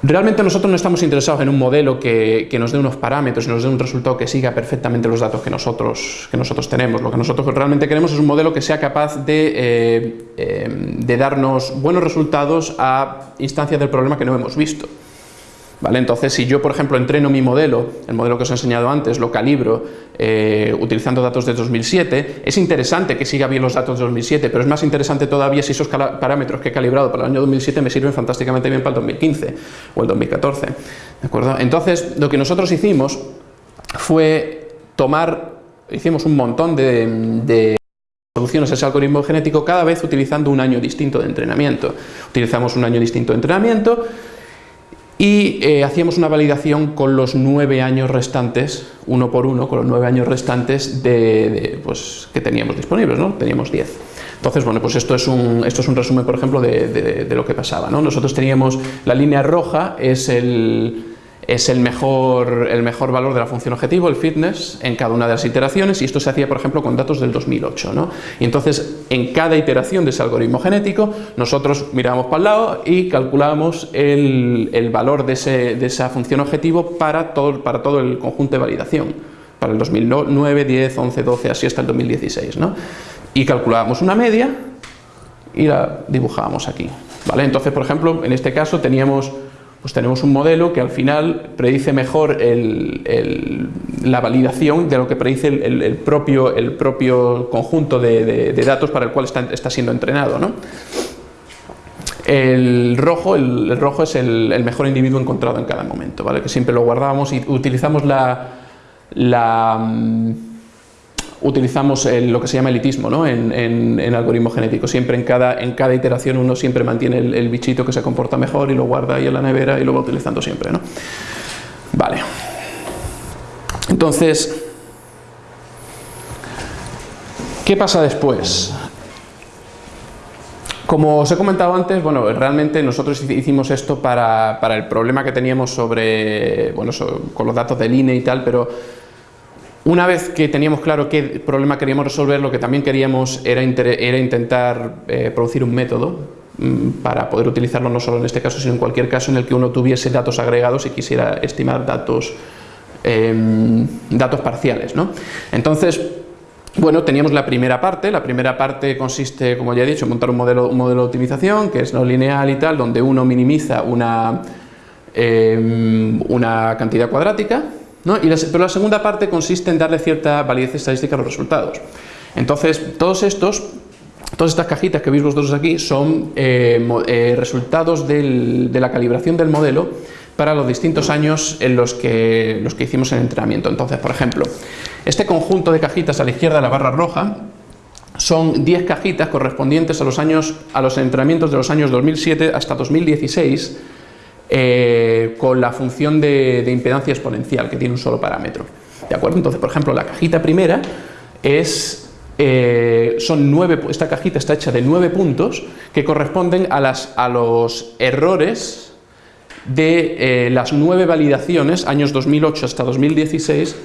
Realmente nosotros no estamos interesados en un modelo que, nos dé unos parámetros y nos dé un resultado que siga perfectamente los datos que nosotros, que nosotros tenemos. Lo que nosotros realmente queremos es un modelo que sea capaz de, eh, eh, de darnos buenos resultados a instancias del problema que no hemos visto. Entonces, si yo, por ejemplo, entreno mi modelo, el modelo que os he enseñado antes, lo calibro eh, utilizando datos de 2007, es interesante que siga bien los datos de 2007, pero es más interesante todavía si esos parámetros que he calibrado para el año 2007 me sirven fantásticamente bien para el 2015 o el 2014. ¿De acuerdo? Entonces, lo que nosotros hicimos fue tomar, hicimos un montón de, de soluciones a ese algoritmo genético cada vez utilizando un año distinto de entrenamiento. Utilizamos un año distinto de entrenamiento y eh, hacíamos una validación con los nueve años restantes, uno por uno, con los nueve años restantes de, pues, que teníamos disponibles, ¿no? Teníamos diez. Entonces, bueno, pues esto es un, esto es un resumen, por ejemplo, de, de lo que pasaba, ¿no? Nosotros teníamos, la línea roja es el, es el mejor, el mejor valor de la función objetivo, el fitness, en cada una de las iteraciones, y esto se hacía, por ejemplo, con datos del 2008. ¿no? Y entonces, en cada iteración de ese algoritmo genético, nosotros mirábamos para el lado y calculábamos el, el valor de, ese, de, esa función objetivo para todo, para todo el conjunto de validación, para el 2009, 10, 11, 12, así hasta el 2016. ¿no? Y calculábamos una media y la dibujábamos aquí. ¿vale? Entonces, por ejemplo, en este caso teníamos pues tenemos un modelo que al final predice mejor la validación de lo que predice el, propio, el propio, conjunto de, datos para el cual está, siendo entrenado. El rojo, el, rojo es el, mejor individuo encontrado en cada momento, ¿vale? que siempre lo guardábamos y utilizamos la, la utilizamos lo que se llama elitismo ¿no? en, en, algoritmo genético. Siempre en cada, en cada iteración uno siempre mantiene el, bichito que se comporta mejor y lo guarda ahí en la nevera y lo va utilizando siempre. ¿no? Vale. Entonces, ¿qué pasa después? Como os he comentado antes, bueno, realmente nosotros hicimos esto para, para el problema que teníamos sobre, bueno, con los datos del INE y tal, pero una vez que teníamos claro qué problema queríamos resolver, lo que también queríamos era, intentar eh, producir un método mm, para poder utilizarlo no solo en este caso, sino en cualquier caso en el que uno tuviese datos agregados y quisiera estimar datos, em, datos parciales. ¿no? Entonces, bueno, teníamos la primera parte, la primera parte consiste, como ya he dicho, en montar un modelo, un modelo de optimización que es no lineal y tal, donde uno minimiza una, em, una cantidad cuadrática, pero la segunda parte consiste en darle cierta validez estadística a los resultados. Entonces, todas estas cajitas que veis vosotros aquí son eh, eh, resultados de la calibración del modelo para los distintos años en los que, los que hicimos el entrenamiento. Entonces, por ejemplo, este conjunto de cajitas a la izquierda de la barra roja son 10 cajitas correspondientes a los, años, a los entrenamientos de los años 2007 hasta 2016 eh, con la función de, impedancia exponencial, que tiene un solo parámetro. ¿De acuerdo? Entonces, por ejemplo, la cajita primera es, eh, son nueve, esta cajita está hecha de nueve puntos que corresponden a, las, a los errores de eh, las nueve validaciones, años 2008 hasta 2016,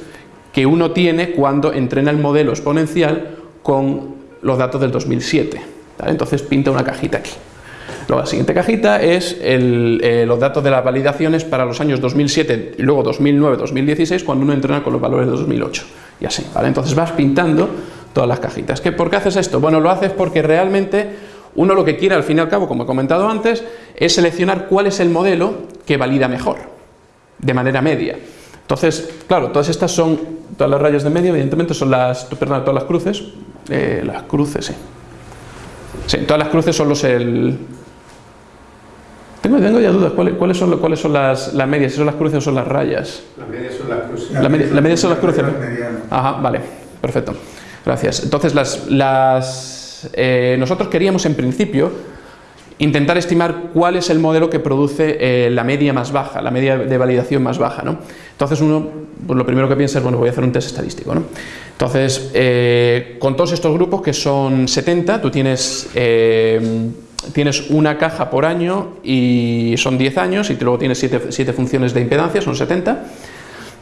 que uno tiene cuando entrena el modelo exponencial con los datos del 2007. Entonces pinta una cajita aquí. La siguiente cajita es eh, los datos de las validaciones para los años 2007 y luego 2009, 2016 cuando uno entrena con los valores de 2008 y así, ¿vale? Entonces vas pintando todas las cajitas. ¿Qué, ¿Por qué haces esto? Bueno, lo haces porque realmente uno lo que quiere al fin y al cabo, como he comentado antes, es seleccionar cuál es el modelo que valida mejor, de manera media. Entonces, claro, todas estas son, todas las rayas de media, evidentemente son las, perdón, todas las cruces, eh, las cruces, sí. Sí, todas las cruces son los, el, tengo, tengo ya dudas, ¿cuáles, son, cuáles son las, las, medias? ¿Si son las cruces o son las rayas? Las medias son las cruces. Las medias son las cruces. Ajá, vale, perfecto. Gracias. Entonces, las, las, eh, nosotros queríamos en principio intentar estimar cuál es el modelo que produce eh, la media más baja, la media de validación más baja. ¿no? Entonces uno, pues lo primero que piensa es, bueno, voy a hacer un test estadístico. ¿no? Entonces, eh, con todos estos grupos, que son 70, tú tienes, eh, tienes una caja por año y son 10 años, y luego tienes 7, funciones de impedancia, son 70.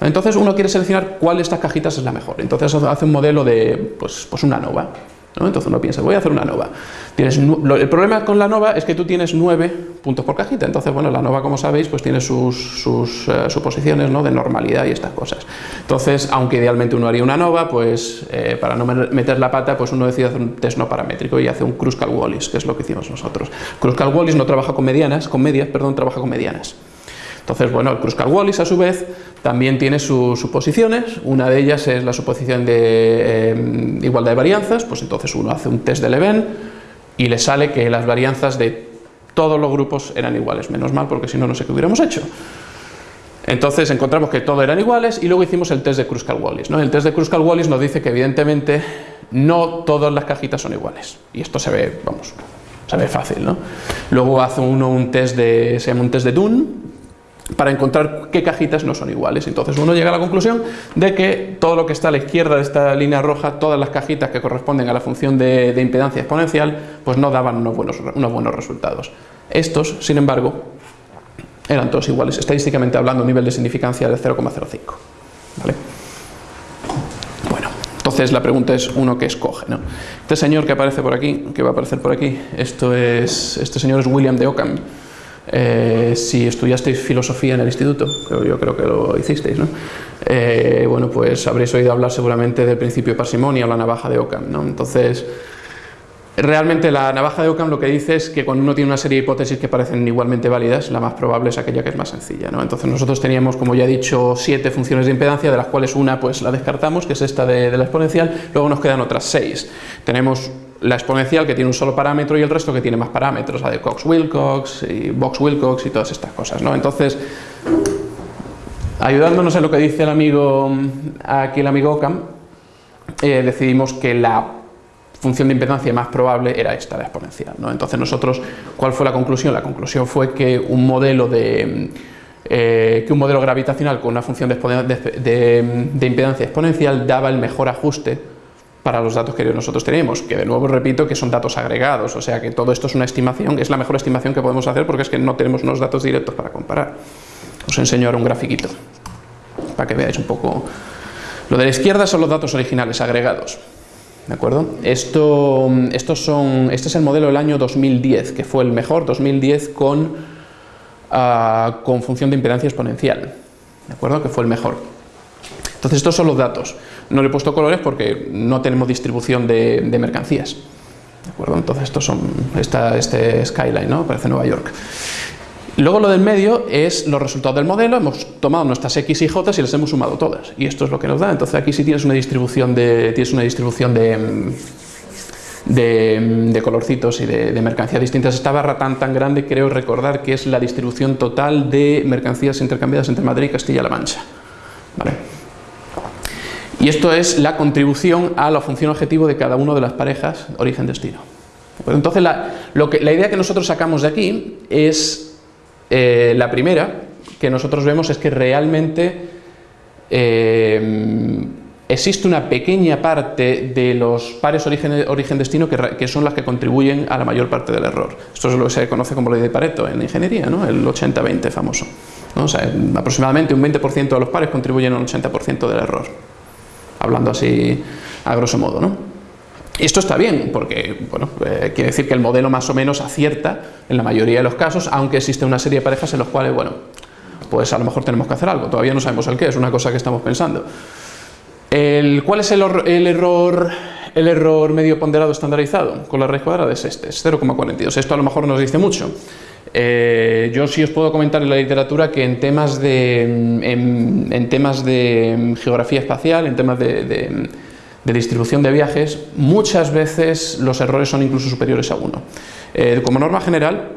Entonces uno quiere seleccionar cuál de estas cajitas es la mejor. Entonces hace un modelo de pues, pues una nova. Entonces uno piensa, voy a hacer una nova. Tienes, el problema con la nova es que tú tienes 9 puntos por cajita, entonces bueno, la nova como sabéis pues tiene sus, sus eh, suposiciones ¿no? de normalidad y estas cosas. Entonces, aunque idealmente uno haría una nova, pues eh, para no meter la pata, pues uno decide hacer un test no paramétrico y hace un Kruskal-Wallis, que es lo que hicimos nosotros. Kruskal-Wallis no trabaja con medianas, con medias, perdón, trabaja con medianas. Entonces, bueno, el Kruskal-Wallis a su vez también tiene sus suposiciones, una de ellas es la suposición de eh, igualdad de varianzas, pues entonces uno hace un test de Leven y le sale que las varianzas de todos los grupos eran iguales, menos mal porque si no, no sé qué hubiéramos hecho. Entonces encontramos que todos eran iguales y luego hicimos el test de Kruskal-Wallis. ¿no? El test de Kruskal-Wallis nos dice que evidentemente no todas las cajitas son iguales y esto se ve, vamos, se ve fácil. ¿no? Luego hace uno un test de, se llama un test de Dunn, para encontrar qué cajitas no son iguales. Entonces uno llega a la conclusión de que todo lo que está a la izquierda de esta línea roja, todas las cajitas que corresponden a la función de, impedancia exponencial, pues no daban unos buenos, unos buenos resultados. Estos, sin embargo, eran todos iguales, estadísticamente hablando, nivel de significancia de 0,05. Bueno, entonces la pregunta es uno que escoge. ¿no? Este señor que aparece por aquí, que va a aparecer por aquí, esto es, este señor es William de Ockham, eh, si estudiasteis filosofía en el instituto, yo creo que lo hicisteis, ¿no? Eh, bueno, pues habréis oído hablar seguramente del principio de parsimonia o la navaja de Ockham, ¿no? Entonces, realmente la navaja de Ockham lo que dice es que cuando uno tiene una serie de hipótesis que parecen igualmente válidas, la más probable es aquella que es más sencilla, ¿no? Entonces nosotros teníamos, como ya he dicho, siete funciones de impedancia, de las cuales una pues la descartamos, que es esta de, de la exponencial, luego nos quedan otras seis. Tenemos la exponencial que tiene un solo parámetro y el resto que tiene más parámetros, la de Cox-Wilcox y Box-Wilcox y todas estas cosas. ¿no? Entonces, ayudándonos en lo que dice el amigo, aquí el amigo Ockham, eh, decidimos que la función de impedancia más probable era esta, la exponencial. ¿no? Entonces nosotros, ¿cuál fue la conclusión? La conclusión fue que un modelo de... Eh, que un modelo gravitacional con una función de impedancia exponencial daba el mejor ajuste para los datos que nosotros tenemos, que de nuevo repito que son datos agregados, o sea que todo esto es una estimación, es la mejor estimación que podemos hacer porque es que no tenemos unos datos directos para comparar. Os enseño ahora un grafiquito para que veáis un poco. Lo de la izquierda son los datos originales agregados. ¿De acuerdo? Esto, estos son, este es el modelo del año 2010, que fue el mejor, 2010 con, ah, con función de impedancia exponencial. ¿De acuerdo? Que fue el mejor. Entonces estos son los datos. No le he puesto colores porque no tenemos distribución de, mercancías. ¿De acuerdo? Entonces estos son este skyline, ¿no? Parece Nueva York. Luego lo del medio es los resultados del modelo, hemos tomado nuestras X y J y las hemos sumado todas. Y esto es lo que nos da. Entonces aquí sí tienes una distribución de, tienes una distribución de, de, colorcitos y de, de, mercancías distintas. Esta barra tan tan grande creo recordar que es la distribución total de mercancías intercambiadas entre Madrid y Castilla-La Mancha. ¿Vale? Y esto es la contribución a la función objetivo de cada una de las parejas origen-destino. Pues entonces la, la, idea que nosotros sacamos de aquí es eh, la primera, que nosotros vemos es que realmente eh, existe una pequeña parte de los pares origen-destino que, son las que contribuyen a la mayor parte del error. Esto es lo que se conoce como ley de Pareto en ingeniería, ¿no? el 80-20 famoso. O sea, aproximadamente un 20% de los pares contribuyen al 80% del error hablando así a grosso modo. ¿no? Esto está bien, porque bueno, eh, quiere decir que el modelo más o menos acierta en la mayoría de los casos, aunque existe una serie de parejas en los cuales, bueno, pues a lo mejor tenemos que hacer algo, todavía no sabemos el qué, es una cosa que estamos pensando. El, ¿Cuál es el, el, error, el error medio ponderado estandarizado con la raíz cuadrada? Es este, es 0,42. Esto a lo mejor nos dice mucho. Eh, yo sí os puedo comentar en la literatura que en temas de, en, temas de geografía espacial, en temas de, distribución de viajes, muchas veces los errores son incluso superiores a 1. Eh, como norma general,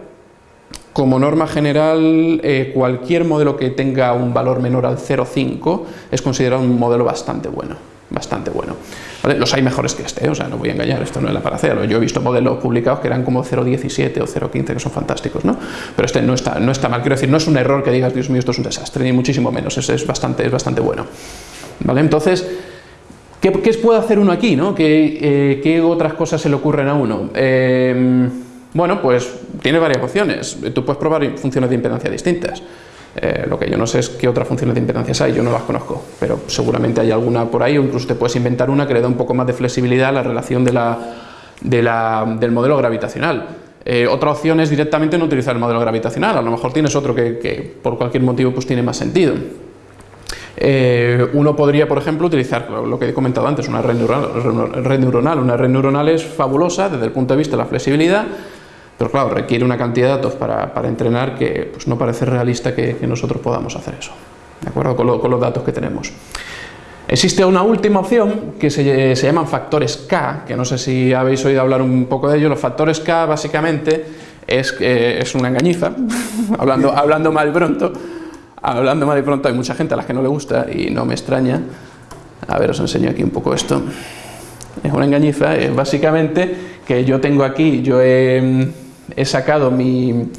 como norma general, eh, cualquier modelo que tenga un valor menor al 0,5 es considerado un modelo bastante bueno. Bastante bueno. Los hay mejores que este, o sea, no voy a engañar, esto no es la paracea. Yo he visto modelos publicados que eran como 0.17 o 0.15, que son fantásticos, ¿no? Pero este no está, no está mal, quiero decir, no es un error que digas, Dios mío, esto es un desastre, ni muchísimo menos, es, es, bastante, es bastante bueno. ¿Vale? Entonces, ¿qué, ¿qué, puede hacer uno aquí, no? ¿Qué, eh, ¿Qué, otras cosas se le ocurren a uno? Eh, bueno, pues tiene varias opciones. Tú puedes probar funciones de impedancia distintas. Eh, lo que yo no sé es qué otras funciones de impedancias hay, yo no las conozco, pero seguramente hay alguna por ahí o incluso te puedes inventar una que le da un poco más de flexibilidad a la relación de la, de la, del modelo gravitacional. Eh, otra opción es directamente no utilizar el modelo gravitacional, a lo mejor tienes otro que, que por cualquier motivo pues tiene más sentido. Eh, uno podría, por ejemplo, utilizar lo que he comentado antes, una red neuronal. Red neuronal. Una red neuronal es fabulosa desde el punto de vista de la flexibilidad, pero claro, requiere una cantidad de datos para, para entrenar que pues, no parece realista que, que, nosotros podamos hacer eso, ¿de acuerdo? Con, lo, con, los datos que tenemos. Existe una última opción que se, se, llaman factores K, que no sé si habéis oído hablar un poco de ello. Los factores K básicamente es, eh, es una engañiza, (laughs) hablando, hablando mal pronto, hablando mal y pronto hay mucha gente a la que no le gusta y no me extraña. A ver, os enseño aquí un poco esto. Es una engañiza, es básicamente que yo tengo aquí, yo he he sacado mi,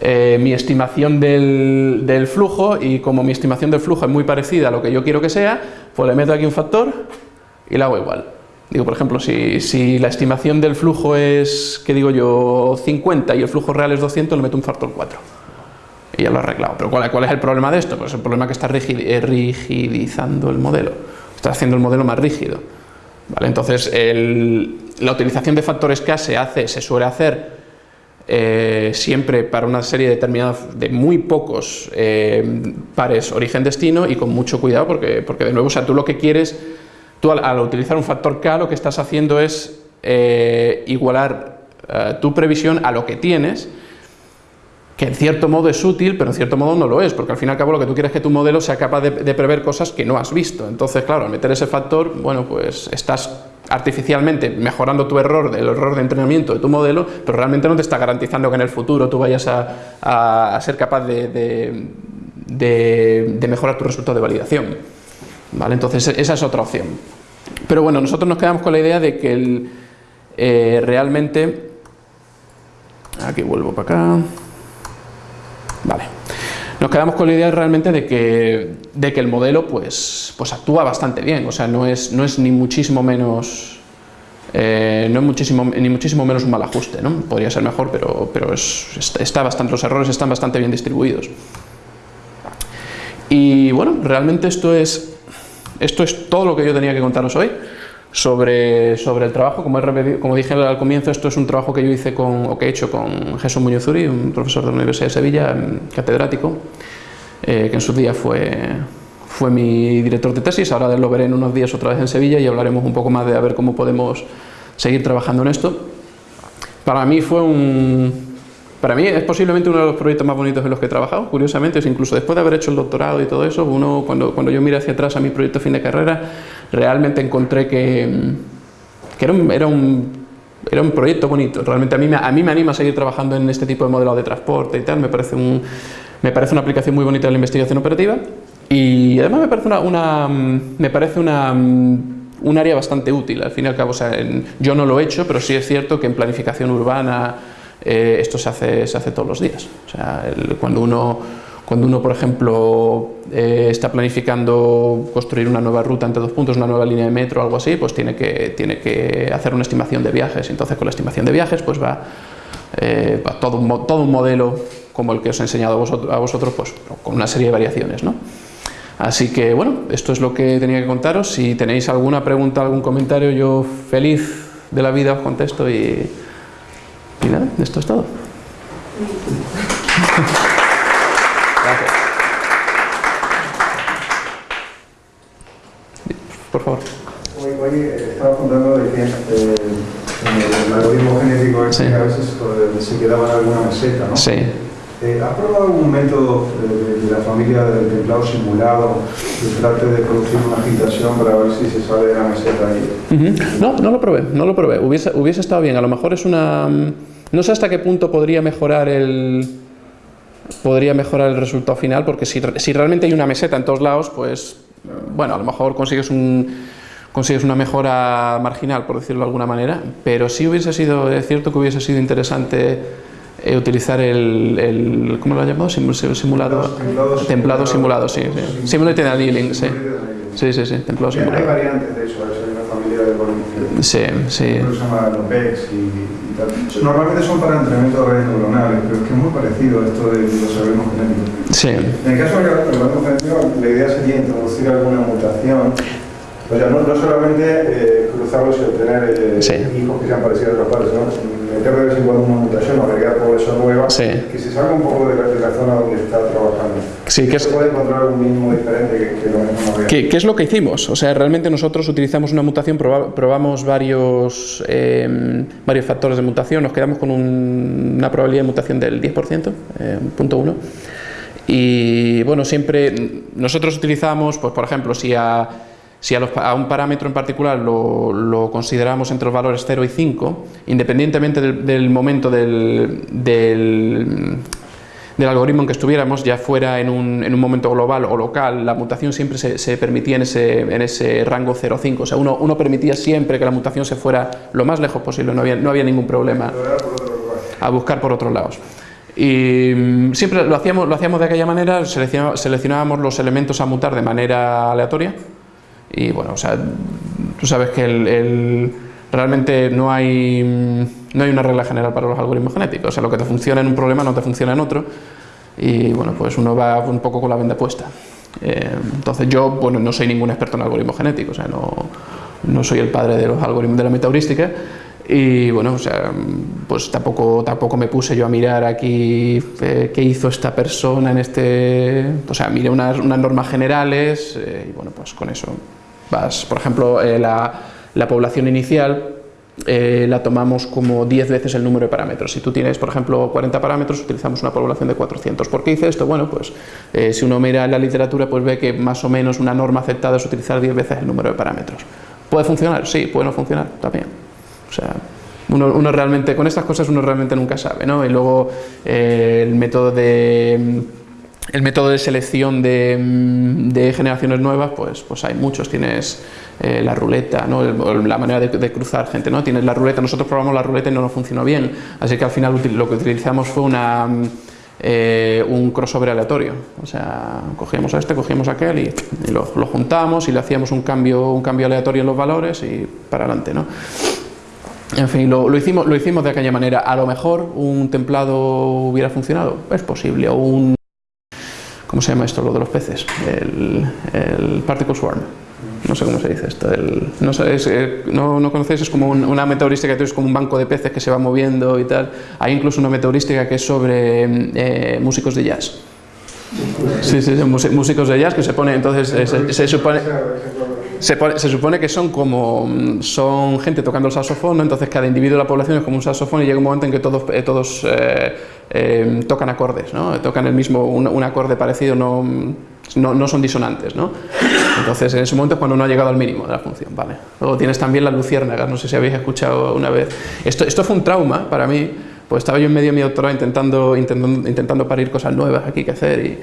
eh, estimación del, flujo y como mi estimación del flujo es muy parecida a lo que yo quiero que sea, pues le meto aquí un factor y la hago igual. Digo, por ejemplo, si, la estimación del flujo es, que digo yo, 50 y el flujo real es 200, le meto un factor 4. Y ya lo he arreglado. Pero ¿cuál, ¿cuál, es el problema de esto? Pues el problema es que está eh, rigidizando el modelo. Está haciendo el modelo más rígido. ¿Vale? Entonces, el, la utilización de factores K se, hace, se suele hacer eh, siempre para una serie determinada de muy pocos eh, pares origen-destino y con mucho cuidado porque, porque de nuevo, o sea, tú lo que quieres, tú al, utilizar un factor K lo que estás haciendo es eh, igualar tu previsión a lo que tienes que en cierto modo es útil, pero en cierto modo no lo es, porque al fin y al cabo lo que tú quieres es que tu modelo sea capaz de prever cosas que no has visto. Entonces, claro, al meter ese factor, bueno, pues estás artificialmente mejorando tu error, el error de entrenamiento de tu modelo, pero realmente no te está garantizando que en el futuro tú vayas a, ser capaz de, mejorar tu resultado de validación. ¿Vale? Entonces esa es otra opción. Pero bueno, nosotros nos quedamos con la idea de que el, eh, realmente... Aquí vuelvo para acá. Vale. Nos quedamos con la idea realmente de que, de que el modelo pues, pues actúa bastante bien, o sea, no es, no es ni muchísimo menos eh, no es muchísimo, ni muchísimo menos un mal ajuste, ¿no? podría ser mejor, pero, pero es, está los errores están bastante bien distribuidos. Y bueno, realmente esto es, esto es todo lo que yo tenía que contaros hoy sobre, sobre el trabajo. Como, he, como, dije al comienzo, esto es un trabajo que yo hice con, o que he hecho con Jesús Muñozuri, un profesor de la Universidad de Sevilla, catedrático, eh, que en su día fue, fue mi director de tesis. Ahora lo veré en unos días otra vez en Sevilla y hablaremos un poco más de a ver cómo podemos seguir trabajando en esto. Para mí fue un, para mí es posiblemente uno de los proyectos más bonitos en los que he trabajado, curiosamente, es incluso después de haber hecho el doctorado y todo eso, uno, cuando, cuando yo miro hacia atrás a mi proyecto fin de carrera, realmente encontré que, que era, un, era, un, era, un, proyecto bonito, realmente a mí, a mí me anima a seguir trabajando en este tipo de modelos de transporte y tal, me parece, un, me parece una aplicación muy bonita de la investigación operativa. Y además me parece una, una me parece una un área bastante útil, al fin y al cabo, o sea, en, yo no lo he hecho, pero sí es cierto que en planificación urbana, eh, esto se hace, se hace todos los días. O sea, el, cuando, uno, cuando uno, por ejemplo, eh, está planificando construir una nueva ruta entre dos puntos, una nueva línea de metro o algo así, pues tiene que, tiene que hacer una estimación de viajes. Entonces, con la estimación de viajes, pues va, eh, va todo, un, todo un modelo como el que os he enseñado a vosotros, a vosotros pues, con una serie de variaciones. ¿no? Así que, bueno, esto es lo que tenía que contaros. Si tenéis alguna pregunta, algún comentario, yo feliz de la vida os contesto y y nada, esto es todo. (laughs) Gracias. Por favor. Hoy, hoy estaba contando de que eh, el algoritmo genético este, sí. a veces eh, se quedaba en alguna meseta, ¿no? Sí. Eh, ¿Ha probado algún método de, de, la familia del templado simulado que trate de producir una agitación para ver si se sale de la meseta ahí? Uh -huh. No, no lo probé, no lo probé. Hubiese, hubiese estado bien. A lo mejor es una... No sé hasta qué punto podría mejorar el, podría mejorar el resultado final, porque si, si realmente hay una meseta en todos lados, pues bueno, a lo mejor consigues un, consigues una mejora marginal, por decirlo de alguna manera, pero sí hubiese sido, es cierto que hubiese sido interesante eh, utilizar el, el, ¿cómo lo ha llamado? simulado, templado, simulado, sí, sí. Simulated annealing, sí. Sí, sí, sí, templado simulado. Hay variantes de eso, hay una familia de. Sí, sí. Se llama y tal. Normalmente son para entrenamiento de redes neuronales, pero es que es muy parecido a esto de los algoritmos genéticos. Sí. En el caso del algoritmo genético, la idea sería introducir alguna mutación o sea, no, no solamente eh, cruzarlos y obtener eh, Sí. hijos que sean parecidos a los padres, ¿no? meter de vez en cuando una mutación o agregar población nueva Sí. que se salga un poco de la, de la zona donde está trabajando. Sí, que es- Se puede encontrar algún mínimo diferente que, que lo mismo. ¿Qué, qué es lo que hicimos? O sea, realmente nosotros utilizamos una mutación, proba- probamos varios, eh, varios factores de mutación, nos quedamos con un- una probabilidad de mutación del 10%, eh, punto uno. Y bueno, siempre nosotros utilizamos, pues por ejemplo, si a, si a, los a un parámetro en particular lo, lo consideramos entre los valores 0 y 5, independientemente del, del momento del, del, del algoritmo en que estuviéramos, ya fuera en un, en un momento global o local, la mutación siempre se, se permitía en ese, en ese rango 0,5. O sea, uno, uno permitía siempre que la mutación se fuera lo más lejos posible, no había, no había ningún problema a buscar por otros lados. Y mm, siempre lo hacíamos, lo hacíamos de aquella manera, seleccionábamos los elementos a mutar de manera aleatoria. Y bueno, o sea, tú sabes que el, el- realmente no hay, no hay una regla general para los algoritmos genéticos. O sea, lo que te funciona en un problema no te funciona en otro. Y bueno, pues uno va un poco con la venda puesta. Eh, entonces yo, bueno, no soy ningún experto en algoritmos genéticos, o sea, no, no soy el padre de los algoritmos de la metaheurística. Y bueno, o sea, pues tampoco, tampoco me puse yo a mirar aquí eh, qué hizo esta persona en este... O sea, miré unas, unas normas generales eh, y bueno, pues con eso vas. Por ejemplo, eh, la, la población inicial eh, la tomamos como 10 veces el número de parámetros. Si tú tienes, por ejemplo, 40 parámetros, utilizamos una población de 400. ¿Por qué hice esto? Bueno, pues eh, si uno mira la literatura, pues ve que más o menos una norma aceptada es utilizar 10 veces el número de parámetros. ¿Puede funcionar? Sí, puede no funcionar también. O sea, uno, uno realmente, con estas cosas uno realmente nunca sabe, ¿no? Y luego eh, el método de el método de selección de, mm, de generaciones nuevas, pues, pues hay muchos. Tienes eh, la ruleta, ¿no? La manera de, cruzar gente, ¿no? Tienes la ruleta. Nosotros probamos la ruleta y no nos funcionó bien, así que al final lo que utilizamos fue una, mm, eh, un crossover aleatorio. O sea, cogíamos a este, cogíamos a aquel y, y lo, lo juntamos y le hacíamos un cambio, un cambio aleatorio en los valores y para adelante, ¿no? En fin, lo, lo hicimos, lo hicimos de aquella manera. A lo mejor un templado hubiera funcionado, es posible, o un... ¿Cómo se llama esto, lo de los peces? El, el particle swarm. No sé cómo se dice esto. el- no, sé, es, eh, no, no conocéis, es como un- una meteorística que es como un banco de peces que se va moviendo y tal. Hay incluso una meteorística que es sobre eh, músicos de jazz. Sí, sí, músi- músicos de jazz que se pone, entonces eh, se, se supone... Se, pone- se supone que son como mm, son gente tocando el saxofón, ¿no? entonces cada individuo de la población es como un saxofón y llega un momento en que todos, eh, todos eh, eh, tocan acordes, ¿no? tocan el mismo, un, un acorde parecido, no, no, no son disonantes. ¿no? Entonces en ese momento es cuando no ha llegado al mínimo de la función. ¿vale? Luego tienes también las luciérnagas, no sé si habéis escuchado una vez. Esto, esto fue un trauma para mí, pues estaba yo en medio de mi doctorado intentando, intentando, intentando parir cosas nuevas aquí que hacer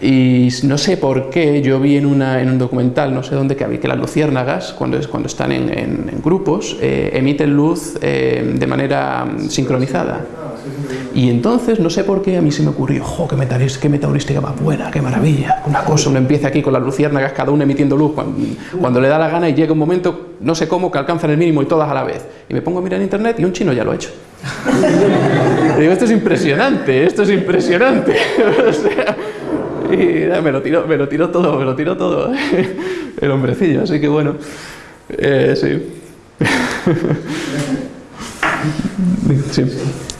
y, y no sé por qué, yo vi en, una, en un documental, no sé dónde, que, había- que las luciérnagas, cuando, cuando están en, en- en grupos, eh, emiten luz eh, de manera mm, sincronizada. Y entonces, no sé por qué, a mí se me ocurrió, ¡jo, qué, metaris- qué metaheurística más buena, qué maravilla! Una cosa, uno empieza aquí con las luciérnagas, cada una emitiendo luz cuando, cuando le da la gana y llega un momento, no sé cómo, que alcanzan el mínimo y todas a la vez. Y me pongo a mirar en internet y un chino ya lo ha hecho. (laughs) Digo, esto es impresionante, esto es impresionante. (laughs) O sea, y nada, me lo tiró, me lo tiró todo, me lo tiró todo (laughs) el hombrecillo, así que bueno, eh, sí. Sí.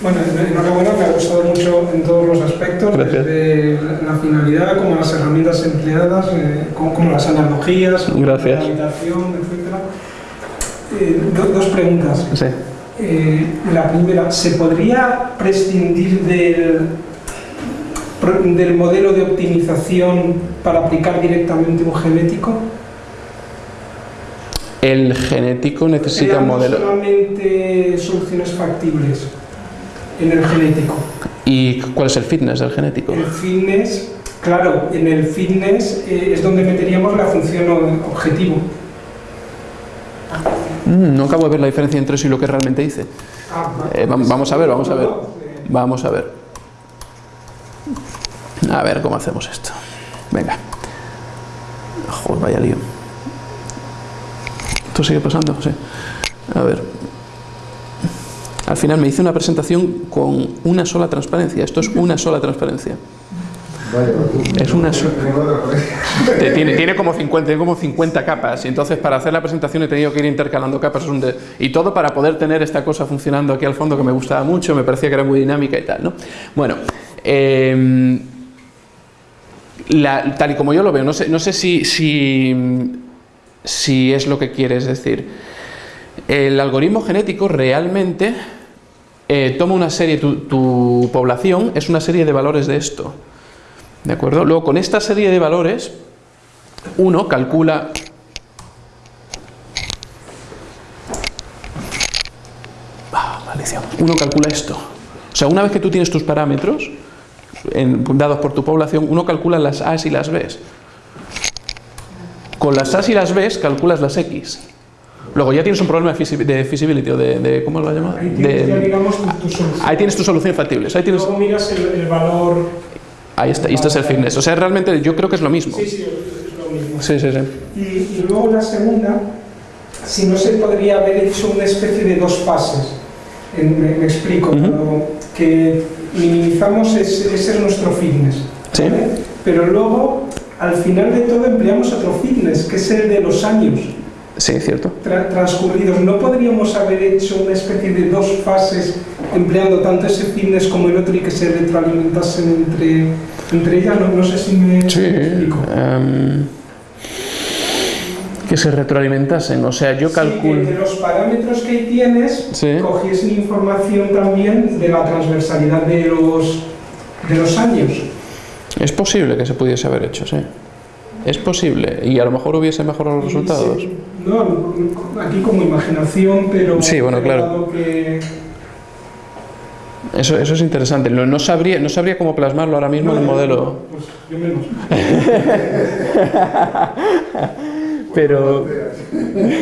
Bueno, enhorabuena, me ha gustado mucho en todos los aspectos, Gracias. desde la finalidad, como las herramientas empleadas, eh, como, como las analogías, como Gracias. la habitación, etc. Eh, do- dos preguntas. Sí. Eh, la primera, ¿se podría prescindir del, del modelo de optimización para aplicar directamente un genético? El genético necesita un modelo. solamente soluciones factibles en el genético. ¿Y cuál es el fitness del genético? El fitness, claro, en el fitness eh, es donde meteríamos la función objetivo. Mm, no acabo de ver la diferencia entre eso y lo que realmente hice. Eh, vamos a ver, vamos a ver. Vamos a ver. A ver cómo hacemos esto. Venga. Joder, vaya lío. ¿Esto sigue pasando? Sí. A ver. Al final me hice una presentación con una sola transparencia. Esto es una sola transparencia. Es una tiene, tiene, como 50, tiene como 50 capas y entonces para hacer la presentación he tenido que ir intercalando capas y todo para poder tener esta cosa funcionando aquí al fondo que me gustaba mucho, me parecía que era muy dinámica y tal. ¿no? Bueno, em, tal y como yo lo veo, no sé, no sé si, si, es lo que quieres decir. El algoritmo genético realmente eh, toma una serie, tu, tu población es una serie de valores de esto. ¿De acuerdo? Luego, con esta serie de valores, uno calcula ah, uno calcula esto. O sea, una vez que tú tienes tus parámetros dados por tu población, uno calcula las A's y las B's. Con las A's y las B's calculas las X. Luego ya tienes un problema de feasibility o de, ¿cómo lo llamas? Ahí tienes, digamos, tu, solución. Ahí tienes tu solución factible. Ahí tienes... Luego miras el valor Ahí está, y esto es el fitness. O sea, realmente yo creo que es lo mismo. Sí, sí, es lo mismo. Sí, sí, sí. Y, luego la segunda, si no se podría haber hecho una especie de dos fases. me, explico, que minimizamos ese, es nuestro fitness. ¿Sí? Pero luego, al final de todo, empleamos otro fitness, que es el de los años. Sí, cierto. transcurridos. ¿No podríamos haber hecho una especie de dos fases empleando tanto ese fitness como el otro y que se retroalimentasen entre, entre ellas? No, sé si me sí, explico. Em, que se retroalimentasen, o sea, yo calculo... Sí, que los parámetros que tienes cogiesen información también de la transversalidad de los, de los años. Es posible que se pudiese haber hecho, sí. Es posible, y a lo mejor hubiese mejorado los resultados. No, aquí como imaginación, pero... Sí, bueno, claro. Eso, eso es interesante. No, no, sabría, no sabría cómo plasmarlo ahora mismo en el modelo. Pues yo menos. (laughs) pero,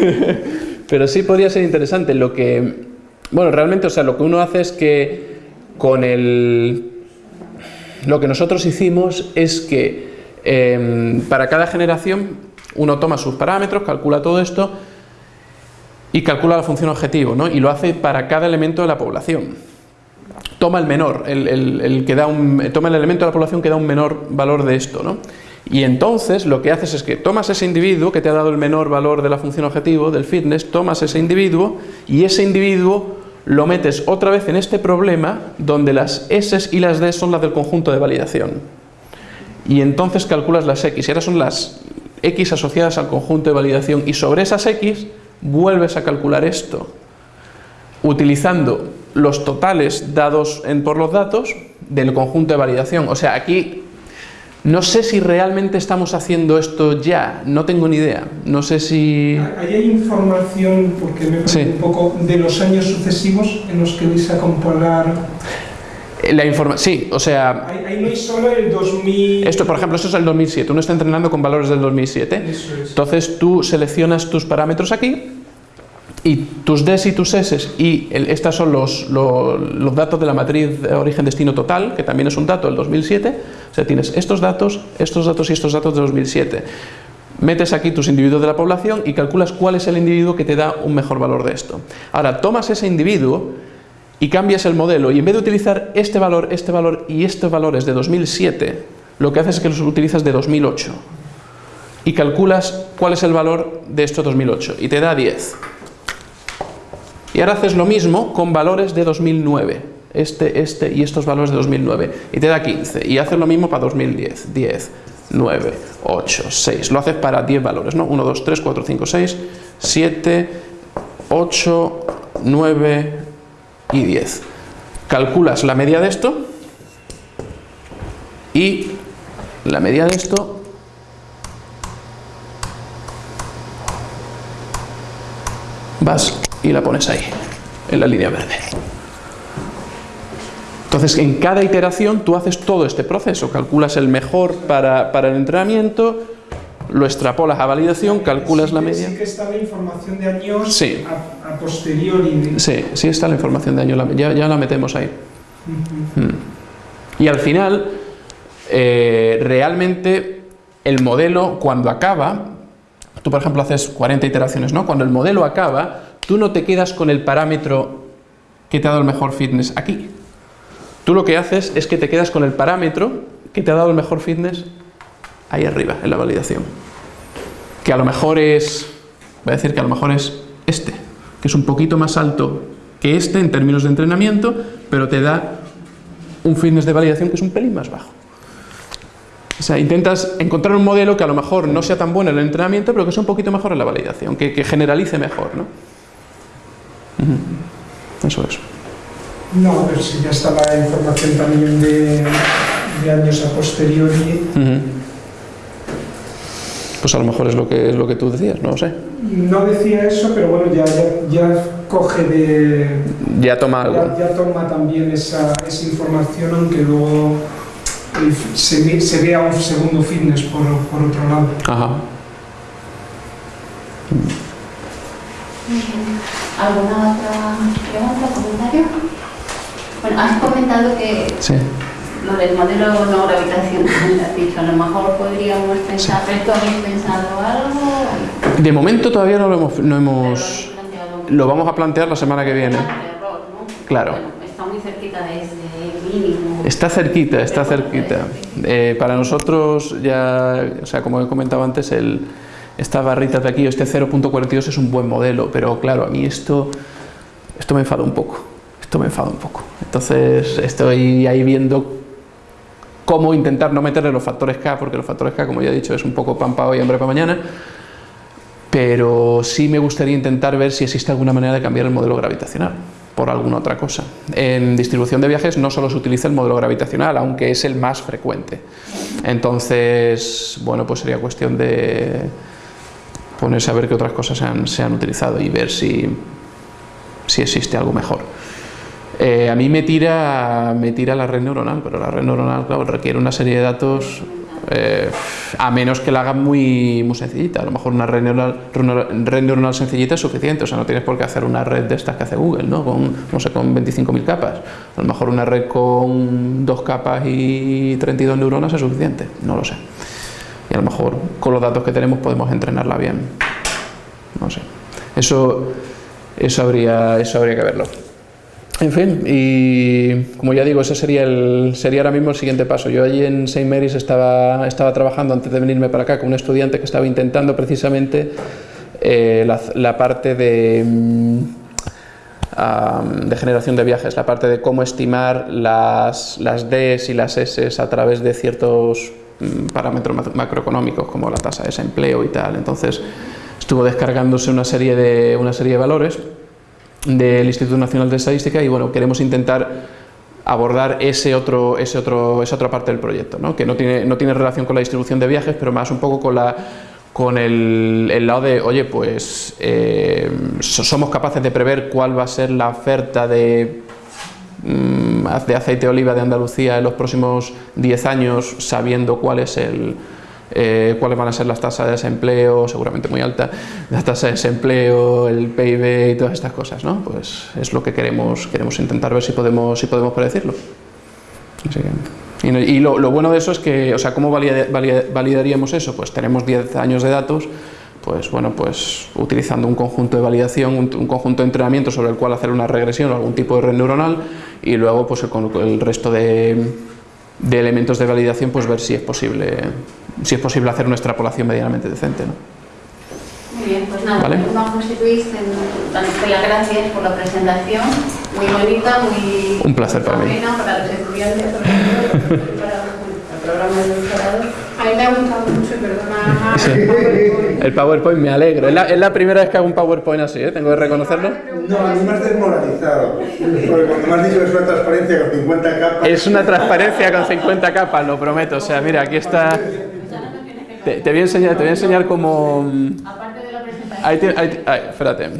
(laughs) pero sí podría ser interesante. Lo que, bueno, realmente, o sea, lo que uno hace es que con el... Lo que nosotros hicimos es que Em, para cada generación uno toma sus parámetros, calcula todo esto y calcula la función objetivo, ¿no? y lo hace para cada elemento de la población. Toma el menor, el, que da un, toma el elemento de la población que da un menor valor de esto. ¿no? Y entonces lo que haces es que tomas ese individuo que te ha dado el menor valor de la función objetivo, del fitness, tomas ese individuo y ese individuo lo metes otra vez en este problema donde las S y las D son las del conjunto de validación y entonces calculas las X, y ahora son las X asociadas al conjunto de validación, y sobre esas X vuelves a calcular esto, utilizando los totales dados en, por los datos del conjunto de validación. O sea, aquí no sé si realmente estamos haciendo esto ya, no tengo ni idea. No sé si... hay información, porque me parece un poco, de los años sucesivos en los que vais a comparar la información, sí, o sea... Ahí, no hay solo el 2000... Esto, por ejemplo, esto es el 2007, uno está entrenando con valores del 2007. Entonces tú seleccionas tus parámetros aquí y tus Ds y tus S y estos son los, datos de la matriz de origen-destino total, que también es un dato del 2007. O sea, tienes estos datos, estos datos y estos datos de 2007. Metes aquí tus individuos de la población y calculas cuál es el individuo que te da un mejor valor de esto. Ahora, tomas ese individuo y cambias el modelo y en vez de utilizar este valor, este valor y estos valores de 2007, lo que haces es que los utilizas de 2008 y calculas cuál es el valor de estos 2008 y te da 10. Y ahora haces lo mismo con valores de 2009, este, este y estos valores de 2009 y te da 15 y haces lo mismo para 2010, 10, 9, 8, 6, lo haces para 10 valores, ¿no? 1, 2, 3, 4, 5, 6, 7, 8, 9, y 10. Calculas la media de esto y la media de esto vas y la pones ahí, en la línea verde. Entonces, en cada iteración tú haces todo este proceso, calculas el mejor para, para el entrenamiento, lo extrapolas a validación, calculas la media. Sí que está la información de años sí. a, posteriori. Sí, sí está la información de años, ya, ya la metemos ahí. Y al final, eh, realmente el modelo cuando acaba, tú por ejemplo haces 40 iteraciones, ¿no? Cuando el modelo acaba, tú no te quedas con el parámetro que te ha dado el mejor fitness aquí. Tú lo que haces es que te quedas con el parámetro que te ha dado el mejor fitness ahí arriba, en la validación. Que a lo mejor es, voy a decir que a lo mejor es este, que es un poquito más alto que este en términos de entrenamiento, pero te da un fitness de validación que es un pelín más bajo. O sea, intentas encontrar un modelo que a lo mejor no sea tan bueno en el entrenamiento, pero que sea un poquito mejor en la validación, que, generalice mejor, ¿no? Eso es. No, pero si ya está la información también de, años a posteriori. Pues a lo mejor es lo que es lo que tú decías, no lo sé. No decía eso, pero bueno, ya, ya, coge de... Ya toma algo. Ya, toma también esa, esa información, aunque luego se, se vea un segundo fitness por, por otro lado. Ajá. ¿Alguna otra pregunta, comentario? Bueno, has comentado que sí. lo del modelo no gravitacional, has dicho, a lo mejor podríamos pensar, ¿tú habéis pensado algo? De momento todavía no lo hemos... No hemos lo vamos a plantear la semana que viene. Claro. está muy cerquita de ese mínimo. Está cerquita, está cerquita. Eh, para nosotros ya, o sea, como he comentado antes, el, esta barrita de aquí, este 0.42 es un buen modelo, pero claro, a mí esto, esto me enfada un poco, esto me enfada un poco. Entonces estoy ahí viendo cómo intentar no meterle los factores K, porque los factores K, como ya he dicho, es un poco pan para hoy hambre para mañana, pero sí me gustaría intentar ver si existe alguna manera de cambiar el modelo gravitacional por alguna otra cosa. En distribución de viajes no solo se utiliza el modelo gravitacional, aunque es el más frecuente. Entonces, bueno, pues sería cuestión de ponerse a ver qué otras cosas se han, utilizado y ver si, si existe algo mejor. Eh, a mí me tira, me tira la red neuronal, pero la red neuronal, claro, requiere una serie de datos, eh, a menos que la hagan muy, muy sencillita. A lo mejor una red neuronal, red neuronal sencillita es suficiente, o sea, no tienes por qué hacer una red de estas que hace Google, ¿no? Con, no sé, con 25.000 capas. A lo mejor una red con dos capas y 32 neuronas es suficiente, no lo sé a lo mejor con los datos que tenemos podemos entrenarla bien. No sé. Eso, eso, habría, eso habría que verlo. En fin, y como ya digo, ese sería, el, sería ahora mismo el siguiente paso. Yo allí en St. Mary's estaba, estaba trabajando antes de venirme para acá con un estudiante que estaba intentando precisamente eh, la, parte de, mm, de generación de viajes, la parte de cómo estimar las, las Ds y las S a través de ciertos parámetros macroeconómicos como la tasa de desempleo y tal. Entonces estuvo descargándose una serie de, una serie de valores del Instituto Nacional de Estadística y bueno, queremos intentar abordar ese otro, ese otro, esa otra parte del proyecto, ¿no? que no tiene, no tiene relación con la distribución de viajes, pero más un poco con, la, con el, el lado de, oye, pues eh, somos capaces de prever cuál va a ser la oferta de Mm, de aceite de oliva de Andalucía en los próximos 10 años, sabiendo cuál es el, eh, cuáles van a ser las tasas de desempleo, seguramente muy alta, la tasa de desempleo, el PIB y todas estas cosas, ¿no? Pues es lo que queremos, queremos intentar ver si podemos, si podemos predecirlo. y, lo, bueno de eso es que, o sea, ¿cómo validaríamos eso? Pues tenemos 10 años de datos, pues bueno, pues utilizando un conjunto de validación, un, conjunto de entrenamiento sobre el cual hacer una regresión o algún tipo de red neuronal y luego pues con el resto de, elementos de validación pues ver si es posible si es posible hacer una extrapolación medianamente decente. ¿no? Muy bien, pues nada, ¿Vale? José Luis, las gracias por la presentación, muy bonita, muy... Un placer para mí. Para los estudiantes, para el programa de doctorado. A mí me ha gustado mucho perdona. El PowerPoint me alegro. Es la, es la, primera vez que hago un PowerPoint así, ¿eh? Tengo que reconocerlo. No, a mí me has desmoralizado. Porque cuando me has dicho que es una transparencia con 50 capas. Es una transparencia con 50 capas, lo prometo. O sea, mira, aquí está. Te, te voy a enseñar, te voy a enseñar cómo. Aparte de la presentación. Ahí, te, ahí, ahí, espérate.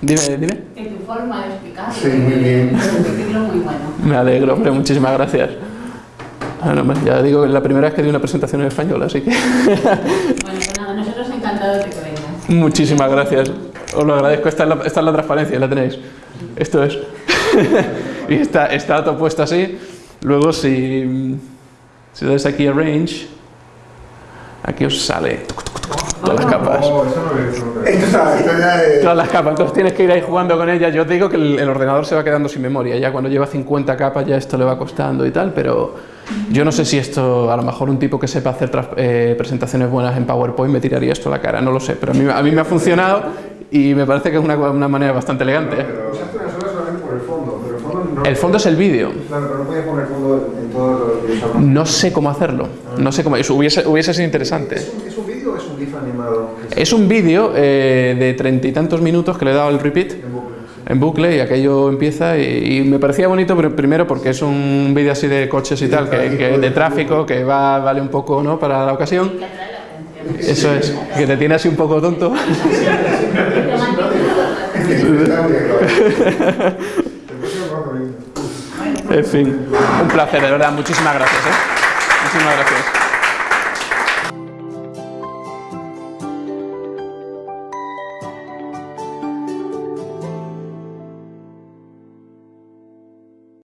Dime, dime. En tu forma de explicarlo. Sí, muy bien. muy bueno. Me alegro, hombre, muchísimas gracias. Ah, no, ya digo, es la primera vez que di una presentación en español, así que... Bueno, encantado que vengas. Muchísimas gracias. Os lo agradezco. Esta es la, esta es la transparencia, la tenéis. Esto es. (laughs) y está, está todo puesto así. Luego, si, si dais aquí Arrange, aquí os sale todas las capas. Oh, eso no. Esto está, esto ya es... Todas las capas, entonces tienes que ir ahí jugando con ellas. Yo os digo que el, el ordenador se va quedando sin memoria. Ya cuando lleva 50 capas ya esto le va costando y tal, pero yo no sé si esto, a lo mejor un tipo que sepa hacer eh, presentaciones buenas en PowerPoint me tiraría esto a la cara, no lo sé, pero a mí, a mí me ha funcionado y me parece que es una, una manera bastante elegante. ¿eh? Pero usaste una sola solamente por el fondo, pero el fondo no... El fondo es el vídeo. Claro, pero no podías poner fondo en todo lo que. No sé cómo hacerlo, no sé cómo, eso hubiese, hubiese sido interesante. ¿Es un, ¿Es un vídeo o es un GIF animado? Es un vídeo eh, de treinta y tantos minutos que le he dado el repeat. En bucle, y aquello empieza y, y me parecía bonito pero primero porque es un vídeo así de coches y tal, que, que de tráfico, que va, vale un poco ¿no? para la ocasión. Eso es, que te tiene así un poco tonto. (laughs) En fin, un placer, de verdad, muchísimas gracias. ¿eh? Muchísimas gracias.